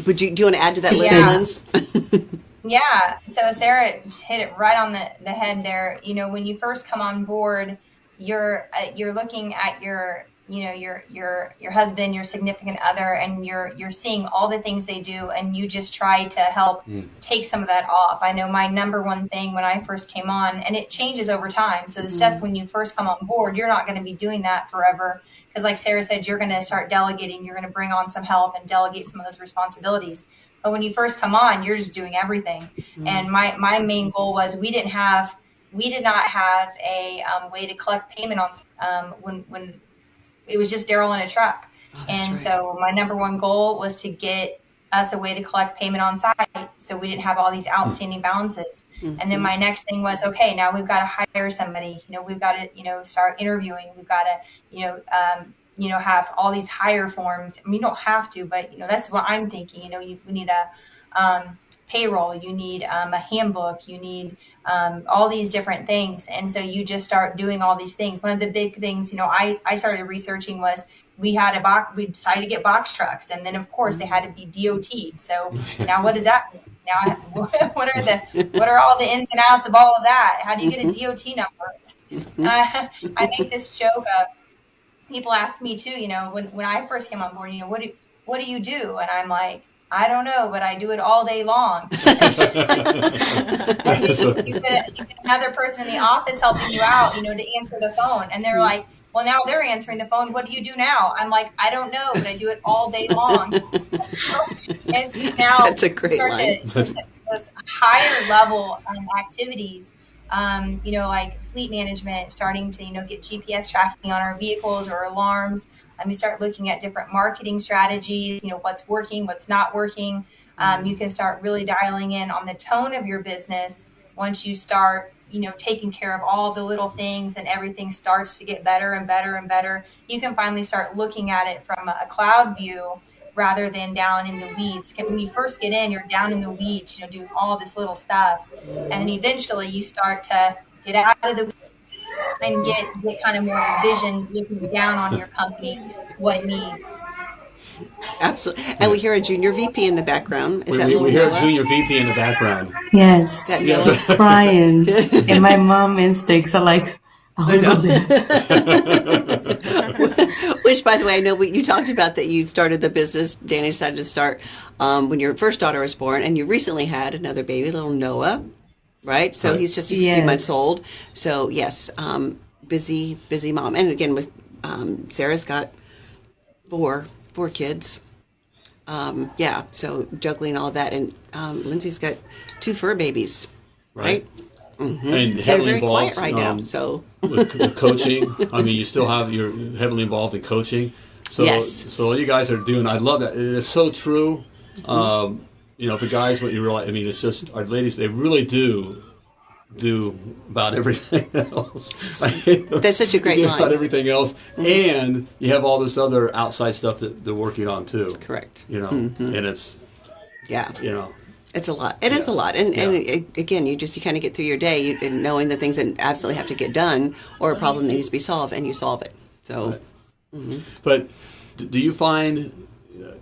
[SPEAKER 3] would you do you want to add to that list,
[SPEAKER 5] yeah. yeah. So Sarah hit it right on the, the head there. You know, when you first come on board, you're uh, you're looking at your you know your your your husband your significant other and you're you're seeing all the things they do and you just try to help mm. take some of that off i know my number one thing when i first came on and it changes over time so the mm. stuff when you first come on board you're not going to be doing that forever because like sarah said you're going to start delegating you're going to bring on some help and delegate some of those responsibilities but when you first come on you're just doing everything mm. and my my main goal was we didn't have we did not have a um, way to collect payment on um, when when it was just Daryl in a truck. Oh, and right. so my number one goal was to get us a way to collect payment on site so we didn't have all these outstanding balances. Mm-hmm. And then my next thing was, okay, now we've got to hire somebody. You know, we've got to, you know, start interviewing. We've got to, you know, um, you know, have all these hire forms. I mean, you don't have to, but you know, that's what I'm thinking. You know, you, we need a um, payroll, you need um, a handbook, you need um, all these different things. And so you just start doing all these things. One of the big things, you know, I, I started researching was we had a box, we decided to get box trucks. And then, of course, they had to be DOT. So now what does that mean? Now, what are the what are all the ins and outs of all of that? How do you get a mm-hmm. DOT number? Uh, I make this joke of people ask me too. You know, when when I first came on board, you know, what do what do you do? And I'm like, I don't know, but I do it all day long. you, you, get, you, get, another person in the office helping you out, you know, to answer the phone, and they're like, "Well, now they're answering the phone. What do you do now?" I'm like, "I don't know, but I do it all day long." and now
[SPEAKER 3] that's a great start line.
[SPEAKER 5] To, those higher level um, activities um, you know, like fleet management, starting to, you know, get GPS tracking on our vehicles or alarms. Um, you start looking at different marketing strategies, you know, what's working, what's not working. Um, you can start really dialing in on the tone of your business once you start, you know, taking care of all the little things and everything starts to get better and better and better. You can finally start looking at it from a cloud view rather than down in the weeds. When you first get in, you're down in the weeds, you know, doing all this little stuff, and then eventually you start to get out of the weeds and get get kind of more vision, looking down on your company, what it needs.
[SPEAKER 3] Absolutely, and we hear a junior VP in the background.
[SPEAKER 2] Is we, that we, we hear a junior VP in the background.
[SPEAKER 4] Yes, yes. crying, and my mom instincts are like, "Oh,
[SPEAKER 3] Which, by the way, I know you talked about that you started the business. Danny decided to start um, when your first daughter was born, and you recently had another baby, little Noah, right? So he's just a yes. few months old. So yes, um, busy, busy mom. And again, with um, Sarah's got four, four kids. Um, yeah, so juggling all of that, and um, Lindsay's got two fur babies, right? right?
[SPEAKER 2] Mm-hmm. And heavily involved
[SPEAKER 3] right um, now. So
[SPEAKER 2] with, with, coaching, I mean, you still have you're heavily involved in coaching. So yes. so what you guys are doing, I love that. It is so true. Mm-hmm. Um, you know, the guys, what you realize, I mean, it's just our ladies. They really do do about everything else.
[SPEAKER 3] That's such a great line.
[SPEAKER 2] About everything else, mm-hmm. and you have all this other outside stuff that they're working on too.
[SPEAKER 3] Correct.
[SPEAKER 2] You know, mm-hmm. and it's
[SPEAKER 3] yeah.
[SPEAKER 2] You know,
[SPEAKER 3] it's a lot. It yeah. is a lot, and yeah. and it, again, you just you kind of get through your day you, knowing the things that absolutely have to get done, or a problem that needs to be solved, and you solve it. So, right.
[SPEAKER 2] mm-hmm. but do you find, uh,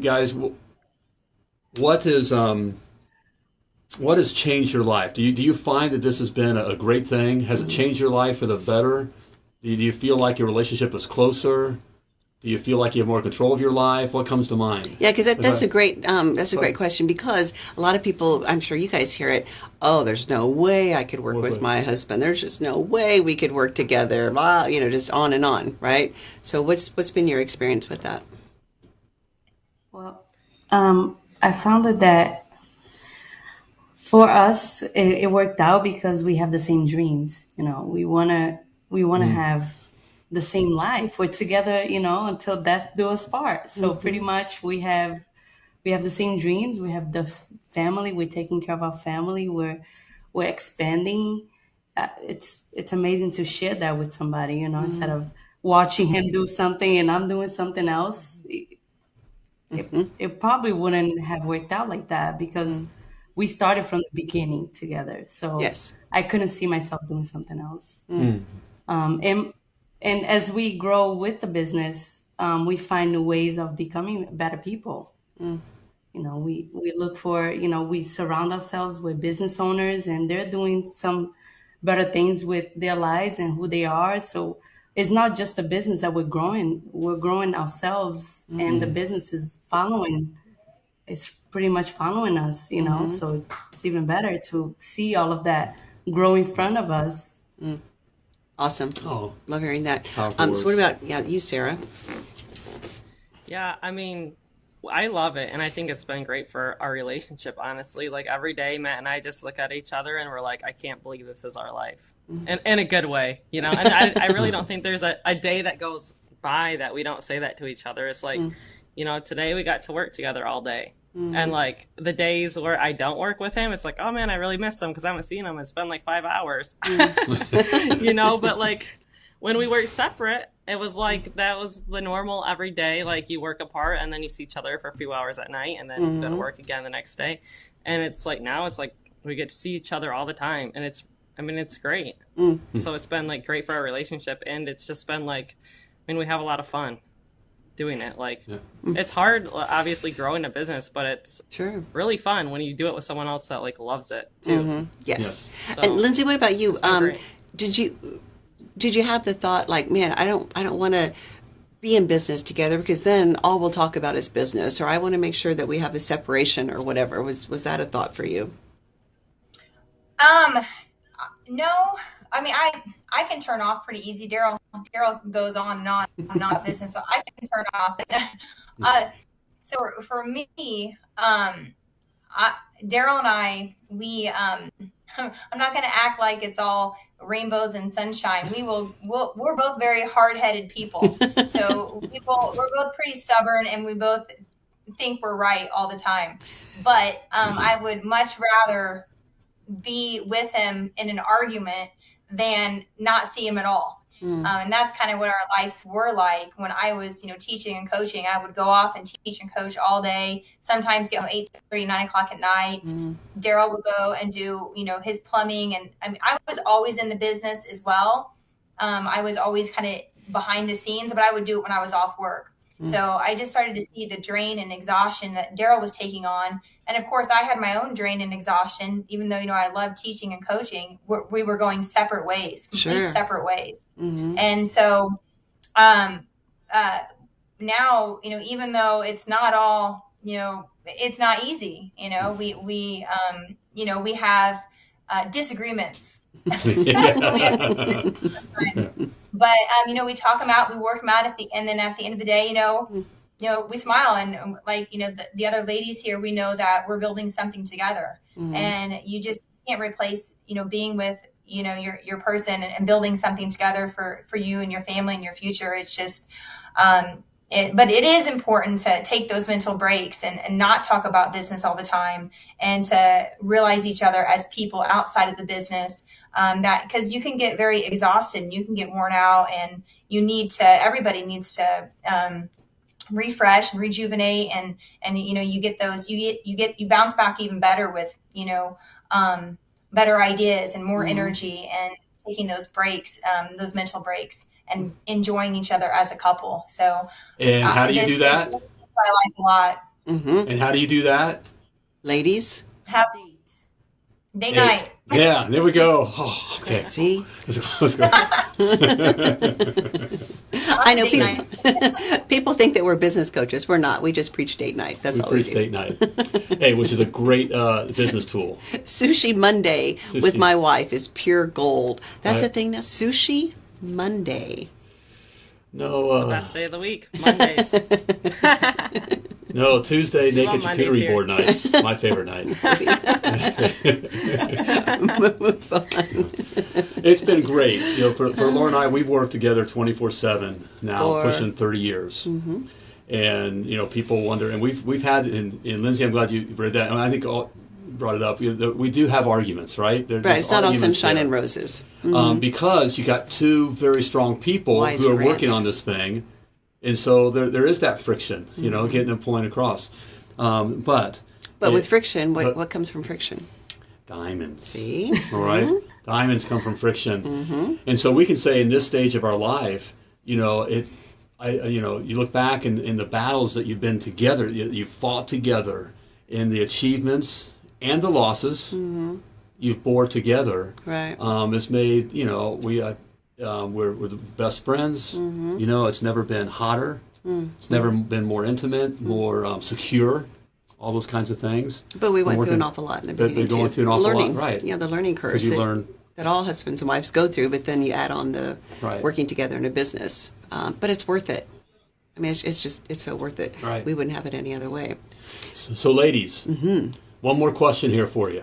[SPEAKER 2] guys, what is um, what has changed your life? Do you do you find that this has been a great thing? Has it changed your life for the better? Do you, do you feel like your relationship is closer? Do you feel like you have more control of your life? What comes to mind?
[SPEAKER 3] Yeah, because that, that's a great um, that's a great question because a lot of people, I'm sure you guys hear it. Oh, there's no way I could work with my husband. There's just no way we could work together. Blah, you know, just on and on, right? So, what's what's been your experience with that?
[SPEAKER 4] Well, um, I found that that for us it, it, worked out because we have the same dreams. You know, we wanna we wanna mm. have the same life. We're together, you know, until death do us part. So
[SPEAKER 3] Mm-hmm.
[SPEAKER 4] pretty much we have we have the same dreams. We have the family. We're taking care of our family. We're we're expanding. Uh, it's it's amazing to share that with somebody, you know, instead of watching him do something and I'm doing something else. It, it, it probably wouldn't have worked out like that because we started from the beginning together. So
[SPEAKER 3] Yes.
[SPEAKER 4] I couldn't see myself doing something else. Um, and and as we grow with the business, um, we find new ways of becoming better people. Mm. You know, we we look for you know we surround ourselves with business owners, and they're doing some better things with their lives and who they are. So it's not just the business that we're growing; we're growing ourselves, mm-hmm. and the business is following. It's pretty much following us, you know. Mm-hmm. So it's even better to see all of that grow in front of us mm.
[SPEAKER 3] Awesome.
[SPEAKER 2] Oh.
[SPEAKER 3] Love hearing that. Um, so what about yeah, you, Sarah?
[SPEAKER 6] Yeah, I mean, I love it, and I think it's been great for our relationship. Honestly, like every day, Matt and I just look at each other and we're like, I can't believe this is our life, and in a good way, you know. And I, I really don't think there's a, a day that goes by that we don't say that to each other. It's like, you know, today we got to work together all day. And like the days where I don't work with him, it's like, oh man, I really miss him because I haven't seen him. It's been like five hours, mm. you know. But like when we worked separate, it was like that was the normal every day. Like you work apart and then you see each other for a few hours at night and then you go to mm-hmm. work again the next day. And it's like now it's like we get to see each other all the time and it's I mean it's great. Mm. So it's been like great for our relationship and it's just been like I mean we have a lot of fun doing it. Like it's hard obviously growing a business, but it's
[SPEAKER 3] Sure.
[SPEAKER 6] really fun when you do it with someone else that like loves it too.
[SPEAKER 3] Yes.
[SPEAKER 6] So,
[SPEAKER 3] and Lindsay, what about you? Um, did you did you have the thought like, man, I don't I don't want to be in business together because then all we'll talk about is business, or I want to make sure that we have a separation or whatever. Was was that a thought for you?
[SPEAKER 5] Um, no. I mean, I I can turn off pretty easy. Daryl Daryl goes on and on and on business, so I can turn off. uh, so for me, um, Daryl and I, we um, I'm not going to act like it's all rainbows and sunshine. We will. We'll, we're both very hard-headed people, so we will, we're both pretty stubborn, and we both think we're right all the time. But um, I would much rather be with him in an argument than not see him at all. Um, and that's kind of what our lives were like when I was, you know, teaching and coaching. I would go off and teach and coach all day. Sometimes get home eight thirty, nine o'clock at night. Daryl would go and do, you know, his plumbing, and I mean, I was always in the business as well. Um, I was always kind of behind the scenes, but I would do it when I was off work. So I just started to see the drain and exhaustion that Daryl was taking on, and of course, I had my own drain and exhaustion. Even though you know I love teaching and coaching, we're, we were going separate ways, complete
[SPEAKER 3] Sure.
[SPEAKER 5] separate ways.
[SPEAKER 3] Mm-hmm.
[SPEAKER 5] And so, um, uh, now you know, even though it's not all, you know, it's not easy. You know, we we um, you know we have uh, disagreements. but um, you know, we talk them out, we work them out at the, and then at the end of the day, you know, you know, we smile and um, like you know, the, the other ladies here, we know that we're building something together, and you just can't replace, you know, being with you know your your person and, and building something together for for you and your family and your future. It's just. Um, it, but it is important to take those mental breaks and, and not talk about business all the time and to realize each other as people outside of the business um, that because you can get very exhausted and you can get worn out and you need to everybody needs to um, refresh and rejuvenate and and you know you get those you get you get you bounce back even better with you know um, better ideas and more energy and taking those breaks um, those mental breaks and enjoying each other as a couple so
[SPEAKER 2] And how do you
[SPEAKER 5] this-
[SPEAKER 2] do that?
[SPEAKER 5] I like a lot.
[SPEAKER 3] Mm-hmm.
[SPEAKER 2] And how do you do that?
[SPEAKER 3] Ladies,
[SPEAKER 5] Have date night.
[SPEAKER 2] Yeah, there we go. Oh, okay.
[SPEAKER 3] see,
[SPEAKER 2] Let's go. Let's go.
[SPEAKER 3] I know people, people think that we're business coaches. We're not. We just preach date night. That's
[SPEAKER 2] We
[SPEAKER 3] all
[SPEAKER 2] preach
[SPEAKER 3] we do.
[SPEAKER 2] date night. Hey, which is a great uh, business tool.
[SPEAKER 3] Sushi Monday with my wife is pure gold. That's
[SPEAKER 2] Right.
[SPEAKER 3] the thing now. Sushi Monday.
[SPEAKER 2] No, uh,
[SPEAKER 6] Best day of the week, Mondays.
[SPEAKER 2] No, Tuesday
[SPEAKER 6] love
[SPEAKER 2] naked
[SPEAKER 6] Mondays
[SPEAKER 2] charcuterie
[SPEAKER 6] here.
[SPEAKER 2] board nights. My favorite night. it's been great. You know, for, for Laura and I, we've worked together 24 seven now,
[SPEAKER 3] For-
[SPEAKER 2] pushing 30 years. And you know, people wonder, and we've we've had in, in Lindsay. I'm glad you read that, and I think all brought it up. You know, we do have arguments, right? There-
[SPEAKER 3] Right, it's not all sunshine
[SPEAKER 2] there.
[SPEAKER 3] and roses.
[SPEAKER 2] um, because you got two very strong people
[SPEAKER 3] Wise
[SPEAKER 2] who are
[SPEAKER 3] Grant.
[SPEAKER 2] working on this thing, and so there, there is that friction, you know, getting a point across. Um, but
[SPEAKER 3] But
[SPEAKER 2] it-
[SPEAKER 3] with friction, what,
[SPEAKER 2] but-
[SPEAKER 3] what comes from friction?
[SPEAKER 2] diamonds,
[SPEAKER 3] See?
[SPEAKER 2] all right? diamonds come from friction, and so we can say in this stage of our life, you know, it. I, you know, you look back in, in the battles that you've been together, you, you fought together, in the achievements and the losses you've bore together.
[SPEAKER 3] Right.
[SPEAKER 2] Um, it's made, you know, we uh, um, we're, we're the best friends.
[SPEAKER 3] Mm-hmm.
[SPEAKER 2] You know, it's never been hotter.
[SPEAKER 3] Mm.
[SPEAKER 2] It's never been more intimate, more um, secure. All those kinds of things.
[SPEAKER 3] But we went through an awful lot in the beginning
[SPEAKER 2] they're going
[SPEAKER 3] too.
[SPEAKER 2] through an awful lot,
[SPEAKER 3] learning,
[SPEAKER 2] right.
[SPEAKER 3] Yeah, the learning curve
[SPEAKER 2] Because you
[SPEAKER 3] that,
[SPEAKER 2] learn
[SPEAKER 3] that all husbands and wives go through. But then you add on the
[SPEAKER 2] Right.
[SPEAKER 3] working together in a business. Um, but it's worth it. I mean, it's, it's just it's so worth it.
[SPEAKER 2] Right.
[SPEAKER 3] We wouldn't have it any other way.
[SPEAKER 2] So, so ladies,
[SPEAKER 3] Mm-hmm.
[SPEAKER 2] one more question here for you,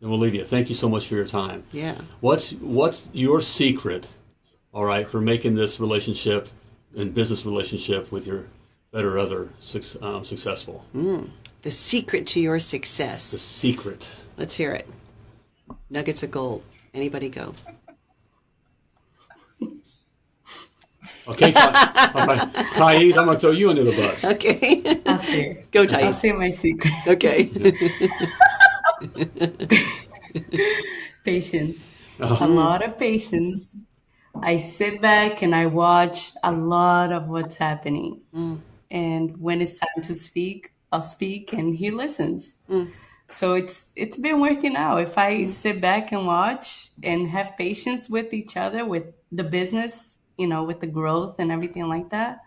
[SPEAKER 2] and we'll leave you. Thank you so much for your time.
[SPEAKER 3] Yeah.
[SPEAKER 2] What's what's your secret, all right, for making this relationship and business relationship with your better other um, successful?
[SPEAKER 3] The secret to your success.
[SPEAKER 2] The secret.
[SPEAKER 3] Let's hear it. Nuggets of gold. Anybody go?
[SPEAKER 2] Okay, Ty- all right, Thais, I'm going to throw you under the bus.
[SPEAKER 3] Okay.
[SPEAKER 4] I'll say.
[SPEAKER 3] go,
[SPEAKER 4] I'll say my secret.
[SPEAKER 3] Okay.
[SPEAKER 4] patience.
[SPEAKER 2] Uh-huh.
[SPEAKER 4] A lot of patience. I sit back and I watch a lot of what's happening. Mm. And when it's time to speak, I'll speak and he listens. Mm. So it's it's been working out. If I mm. sit back and watch and have patience with each other, with the business, you know, with the growth and everything like that,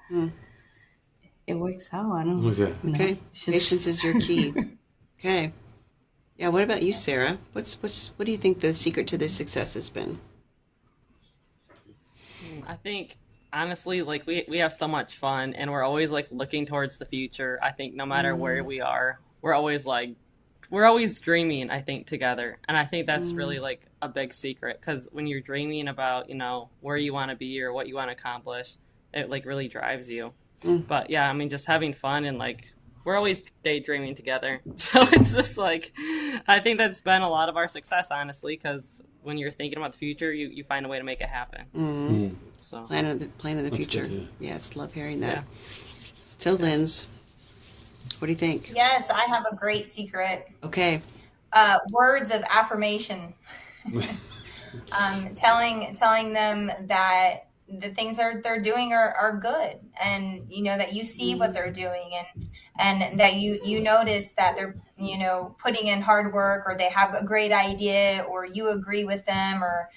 [SPEAKER 4] it works out. I don't
[SPEAKER 2] Okay.
[SPEAKER 4] you know,
[SPEAKER 3] Okay.
[SPEAKER 4] just-
[SPEAKER 3] Patience is your key. Okay. Yeah. What about you, Sarah? What's what's what do you think the secret to this success has been?
[SPEAKER 6] I think honestly, like we we have so much fun, and we're always like looking towards the future. I think no matter where mm-hmm. we are, we're always like we're always dreaming. I think together, and I think that's really mm. like a big secret because when you're dreaming about you know where you want to be or what you want to accomplish, it like really drives you. Mm. But yeah, I mean, just having fun and like we're always daydreaming together. So it's just like I think that's been a lot of our success, honestly, because when you're thinking about the future, you, you find a way to make it happen. So
[SPEAKER 3] Plan of the plan of the
[SPEAKER 2] That's
[SPEAKER 3] future.
[SPEAKER 2] good,
[SPEAKER 3] Yes, love hearing that. So, Linz, what do you think?
[SPEAKER 5] Yes, I have a great secret.
[SPEAKER 3] Okay.
[SPEAKER 5] uh, words of affirmation, um, telling telling them that the things they're they're doing are, are good, and you know that you see what they're doing, and and that you you notice that they're you know putting in hard work, or they have a great idea, or you agree with them, or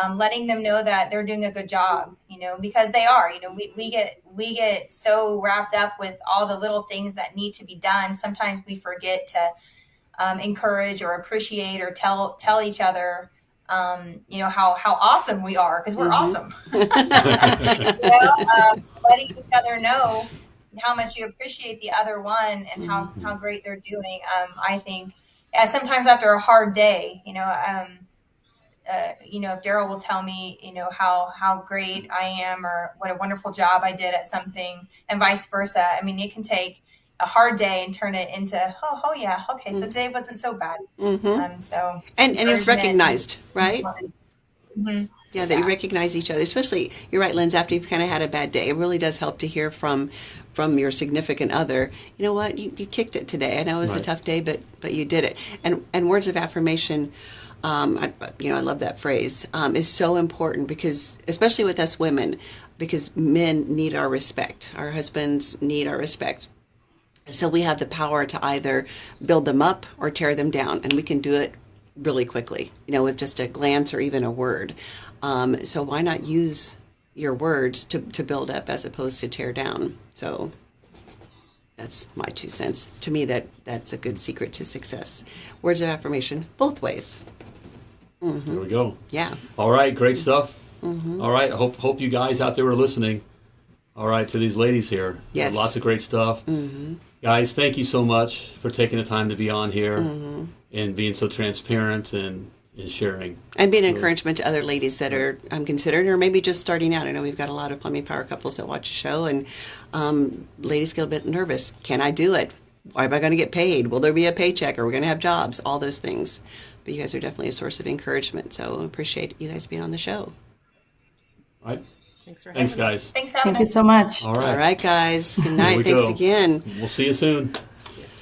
[SPEAKER 5] um, letting them know that they're doing a good job, you know, because they are. You know, we, we get we get so wrapped up with all the little things that need to be done. Sometimes we forget to um, encourage or appreciate or tell tell each other um, you know how how awesome we are because we're awesome. You know um, so letting each other know how much you appreciate the other one and how how great they're doing um, i think uh, sometimes after a hard day you know um, uh, you know if daryl will tell me you know how how great i am or what a wonderful job i did at something and vice versa i mean it can take a hard day and turn it into oh oh yeah okay so today wasn't so bad
[SPEAKER 3] Mm-hmm.
[SPEAKER 5] um so
[SPEAKER 3] And and it's
[SPEAKER 5] encouragement.
[SPEAKER 3] recognized, right?
[SPEAKER 5] Mhm.
[SPEAKER 3] Yeah, that you recognize each other. Especially, you're right, Linz. After you've kind of had a bad day, it really does help to hear from from your significant other. You know what? You, you kicked it today. I know it was a tough day, but but you did it. And and words of affirmation. Um, I, you know, I love that phrase. Um, is so important because, especially with us women, because men need our respect. Our husbands need our respect. So we have the power to either build them up or tear them down, and we can do it really quickly, you know, with just a glance or even a word. Um, so why not use your words to, to build up as opposed to tear down? So that's my two cents. To me, that that's a good secret to success. Words of affirmation, both ways.
[SPEAKER 2] There we go.
[SPEAKER 3] Yeah.
[SPEAKER 2] All right, great stuff.
[SPEAKER 3] Mm-hmm.
[SPEAKER 2] All right, I hope hope you guys out there are listening. All right, to these ladies here.
[SPEAKER 3] Yes.
[SPEAKER 2] Lots of great stuff. Guys, thank you so much for taking the time to be on here
[SPEAKER 3] Mm-hmm.
[SPEAKER 2] and being so transparent and, and sharing.
[SPEAKER 3] And being an encouragement to other ladies that are um, considered or maybe just starting out. I know we've got a lot of plumbing power couples that watch the show, and um, ladies get a bit nervous. Can I do it? Why am I going to get paid? Will there be a paycheck? Are we going to have jobs? All those things. But you guys are definitely a source of encouragement. So appreciate you guys being on the show.
[SPEAKER 2] All right.
[SPEAKER 6] Thanks for having
[SPEAKER 2] Thanks,
[SPEAKER 6] us.
[SPEAKER 5] Thanks for having
[SPEAKER 4] Thank you so much.
[SPEAKER 2] All right.
[SPEAKER 3] All right, guys. Good night. Thanks
[SPEAKER 2] go.
[SPEAKER 3] again.
[SPEAKER 2] We'll see you soon.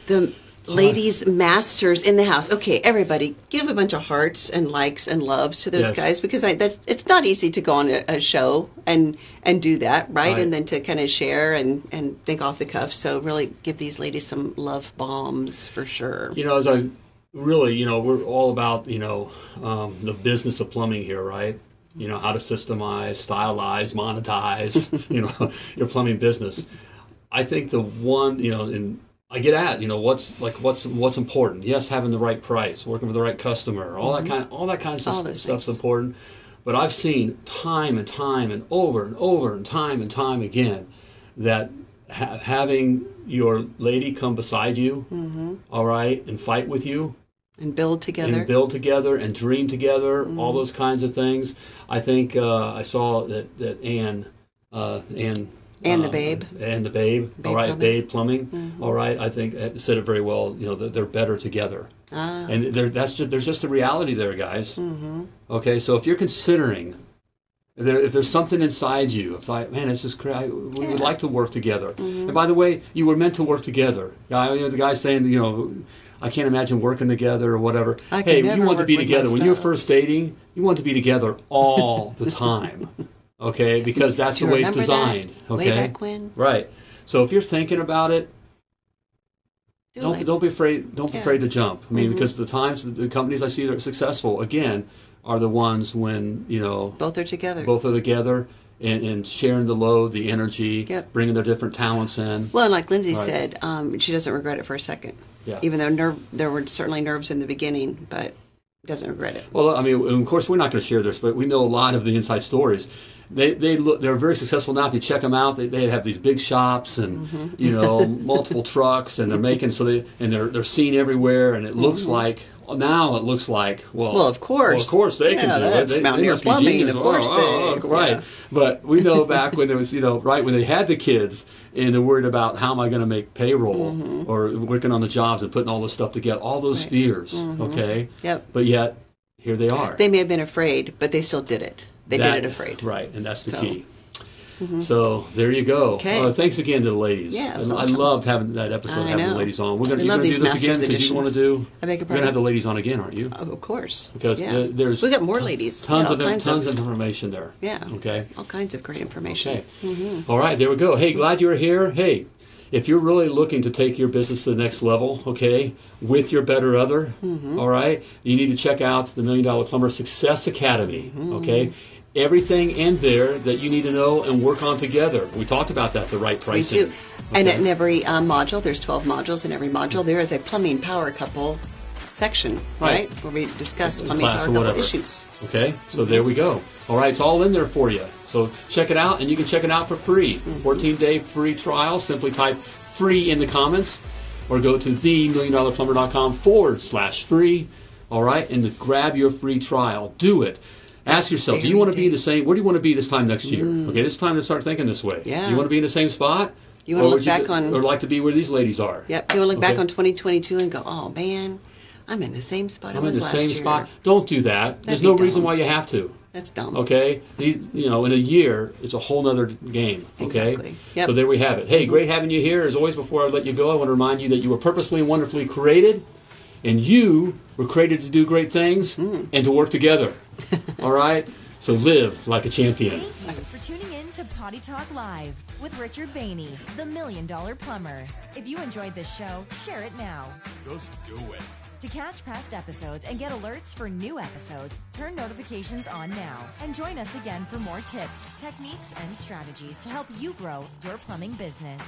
[SPEAKER 3] The ladies masters in the house. Okay, everybody, give a bunch of hearts and likes and loves to those
[SPEAKER 2] Yes.
[SPEAKER 3] guys because I, that's it's not easy to go on a, a show and and do that, right?
[SPEAKER 2] Right.
[SPEAKER 3] And then to kind of share and and think off the cuff. So really give these ladies some love bombs for sure.
[SPEAKER 2] You know, as I really, you know, we're all about, you know, um, the business of plumbing here, right? You know, how to systemize, stylize, monetize, you know, your plumbing business. I think the one, you know, and I get at, you know, what's like what's what's important. Yes, having the right price, working with the right customer, all that mm-hmm. kind, all that kind of
[SPEAKER 3] All
[SPEAKER 2] stuff's
[SPEAKER 3] things.
[SPEAKER 2] important. But I've seen time and time and over and over and time and time again that ha- having your lady come beside you, mm-hmm. all right, and fight with you,
[SPEAKER 3] And build together.
[SPEAKER 2] and build together and dream together, all
[SPEAKER 3] Mm-hmm.
[SPEAKER 2] those kinds of things. I think uh, I saw that that Anne, uh, Anne,
[SPEAKER 3] And the
[SPEAKER 2] uh,
[SPEAKER 3] Babe.
[SPEAKER 2] and the Babe,
[SPEAKER 3] Babe
[SPEAKER 2] all right,
[SPEAKER 3] Plumbing.
[SPEAKER 2] Babe Plumbing, all right. I think uh, said it very well. You know, they're better together,
[SPEAKER 3] Ah.
[SPEAKER 2] and that's just there's just a reality there, guys. Mm-hmm. Okay, so if you're considering. There, if there's something inside you, if like, man, this is crazy, we would like to work together.
[SPEAKER 3] Mm-hmm.
[SPEAKER 2] And by the way, you were meant to work together. Guy, you know, the guy saying, you know, I can't imagine working together or whatever.
[SPEAKER 3] I
[SPEAKER 2] hey, you want to be together. When you're first dating, you want to be together all the time. Okay, because that's the way it's
[SPEAKER 3] remember that?
[SPEAKER 2] designed.
[SPEAKER 3] Way
[SPEAKER 2] Okay,
[SPEAKER 3] back when?
[SPEAKER 2] right. So if you're thinking about it,
[SPEAKER 3] Do
[SPEAKER 2] don't
[SPEAKER 3] it.
[SPEAKER 2] don't be afraid. Don't be
[SPEAKER 3] Yeah. Mm-hmm.
[SPEAKER 2] afraid to jump. I mean, because the times the companies I see that are successful again are the ones when you know
[SPEAKER 3] Both are together.
[SPEAKER 2] both are together and, and sharing the load, the energy,
[SPEAKER 3] Yep.
[SPEAKER 2] bringing their different talents in.
[SPEAKER 3] Well, and like Lindsay
[SPEAKER 2] Right.
[SPEAKER 3] said, um, she doesn't regret it for a second.
[SPEAKER 2] Yeah.
[SPEAKER 3] Even though nerve, there were certainly nerves in the beginning, but doesn't regret it.
[SPEAKER 2] Well, I mean, of course, we're not going to share this, but we know a lot of the inside stories. They they look they're very successful now. If you check them out, they, they have these big shops and
[SPEAKER 3] Mm-hmm.
[SPEAKER 2] you know multiple trucks, and they're making so they and they're they're seen everywhere, and it looks like now it looks like well,
[SPEAKER 3] Mm-hmm. Well, of course.
[SPEAKER 2] well, of course they can
[SPEAKER 3] Yeah,
[SPEAKER 2] do it. They, they
[SPEAKER 3] Mountaineer
[SPEAKER 2] must be
[SPEAKER 3] Plumbing, of course
[SPEAKER 2] Oh,
[SPEAKER 3] they-
[SPEAKER 2] oh, right.
[SPEAKER 3] yeah.
[SPEAKER 2] But we know back when there was you know right when they had the kids and they're worried about how am I going to make payroll or working on the jobs and putting all this stuff together, all those
[SPEAKER 3] Mm-hmm.
[SPEAKER 2] Fears. Okay.
[SPEAKER 3] Yep.
[SPEAKER 2] But yet here they are.
[SPEAKER 3] They may have been afraid, but they still did it. They
[SPEAKER 2] That-
[SPEAKER 3] did it afraid.
[SPEAKER 2] Right, and that's the
[SPEAKER 3] So.
[SPEAKER 2] key. Mm-hmm. So there you go.
[SPEAKER 3] Okay.
[SPEAKER 2] Uh, thanks again to the ladies.
[SPEAKER 3] Yeah, awesome.
[SPEAKER 2] I loved having that episode,
[SPEAKER 3] I
[SPEAKER 2] having the ladies on. We're gonna,
[SPEAKER 3] We
[SPEAKER 2] you're
[SPEAKER 3] love
[SPEAKER 2] gonna do this again because you want to do.
[SPEAKER 3] I beg your
[SPEAKER 2] We're gonna have the ladies on again, aren't you?
[SPEAKER 3] Of of course.
[SPEAKER 2] Because
[SPEAKER 3] yeah.
[SPEAKER 2] the- there's
[SPEAKER 3] we got more ladies.
[SPEAKER 2] Tons of tons
[SPEAKER 3] of,
[SPEAKER 2] of information there.
[SPEAKER 3] yeah.
[SPEAKER 2] Okay.
[SPEAKER 3] All kinds of great information.
[SPEAKER 2] Okay. Mm-hmm. All right, there we go. Hey, glad you're here. Hey, if you're really looking to take your business to the next level, okay, with your better other, mm-hmm. all right, you need to check out the Million Dollar Plumber Success Academy, okay? Everything in there that you need to know and work on together. We talked about that, the right
[SPEAKER 3] We
[SPEAKER 2] pricing.
[SPEAKER 3] do. And in every um, module, there's 12 modules. In every module, there is a plumbing power couple section,
[SPEAKER 2] Right.
[SPEAKER 3] right? Where we discuss plumbing
[SPEAKER 2] or
[SPEAKER 3] power couple
[SPEAKER 2] whatever.
[SPEAKER 3] issues.
[SPEAKER 2] Okay, so there we go. All right, it's all in there for you. So check it out, and you can check it out for free. 14 day free trial. Simply type free in the comments or go to themilliondollarplumber.com forward slash free. All right, and grab your free trial. Do it. Ask yourself, do you want to be the same? Where do you want to be this time next year? Okay, this time to start thinking this way.
[SPEAKER 3] Yeah.
[SPEAKER 2] You want to be in the same spot?
[SPEAKER 3] You wanna look
[SPEAKER 2] would
[SPEAKER 3] back on-
[SPEAKER 2] Or like to be where these ladies are?
[SPEAKER 3] Yep. You want to look back on 2022 and go, oh man, I'm in the same spot I
[SPEAKER 2] I'm in the same
[SPEAKER 3] year.
[SPEAKER 2] spot. Don't do that. There's
[SPEAKER 3] be
[SPEAKER 2] no reason why you have to.
[SPEAKER 3] That's dumb.
[SPEAKER 2] Okay, These, you know, in a year, it's a whole nother game. Okay,
[SPEAKER 3] Exactly. Yep.
[SPEAKER 2] so there we have it. Hey, great having you here. As always, before I let you go, I want to remind you that you were purposely and wonderfully created, and you were created to do great things
[SPEAKER 3] Hmm.
[SPEAKER 2] and to work together. All right, so live like a champion.
[SPEAKER 7] Thank you for tuning in to Potty Talk Live with Richard Bainey, the Million Dollar Plumber. If you enjoyed this show, share it now.
[SPEAKER 8] Just do it.
[SPEAKER 7] To catch past episodes and get alerts for new episodes, turn notifications on now and join us again for more tips, techniques, and strategies to help you grow your plumbing business.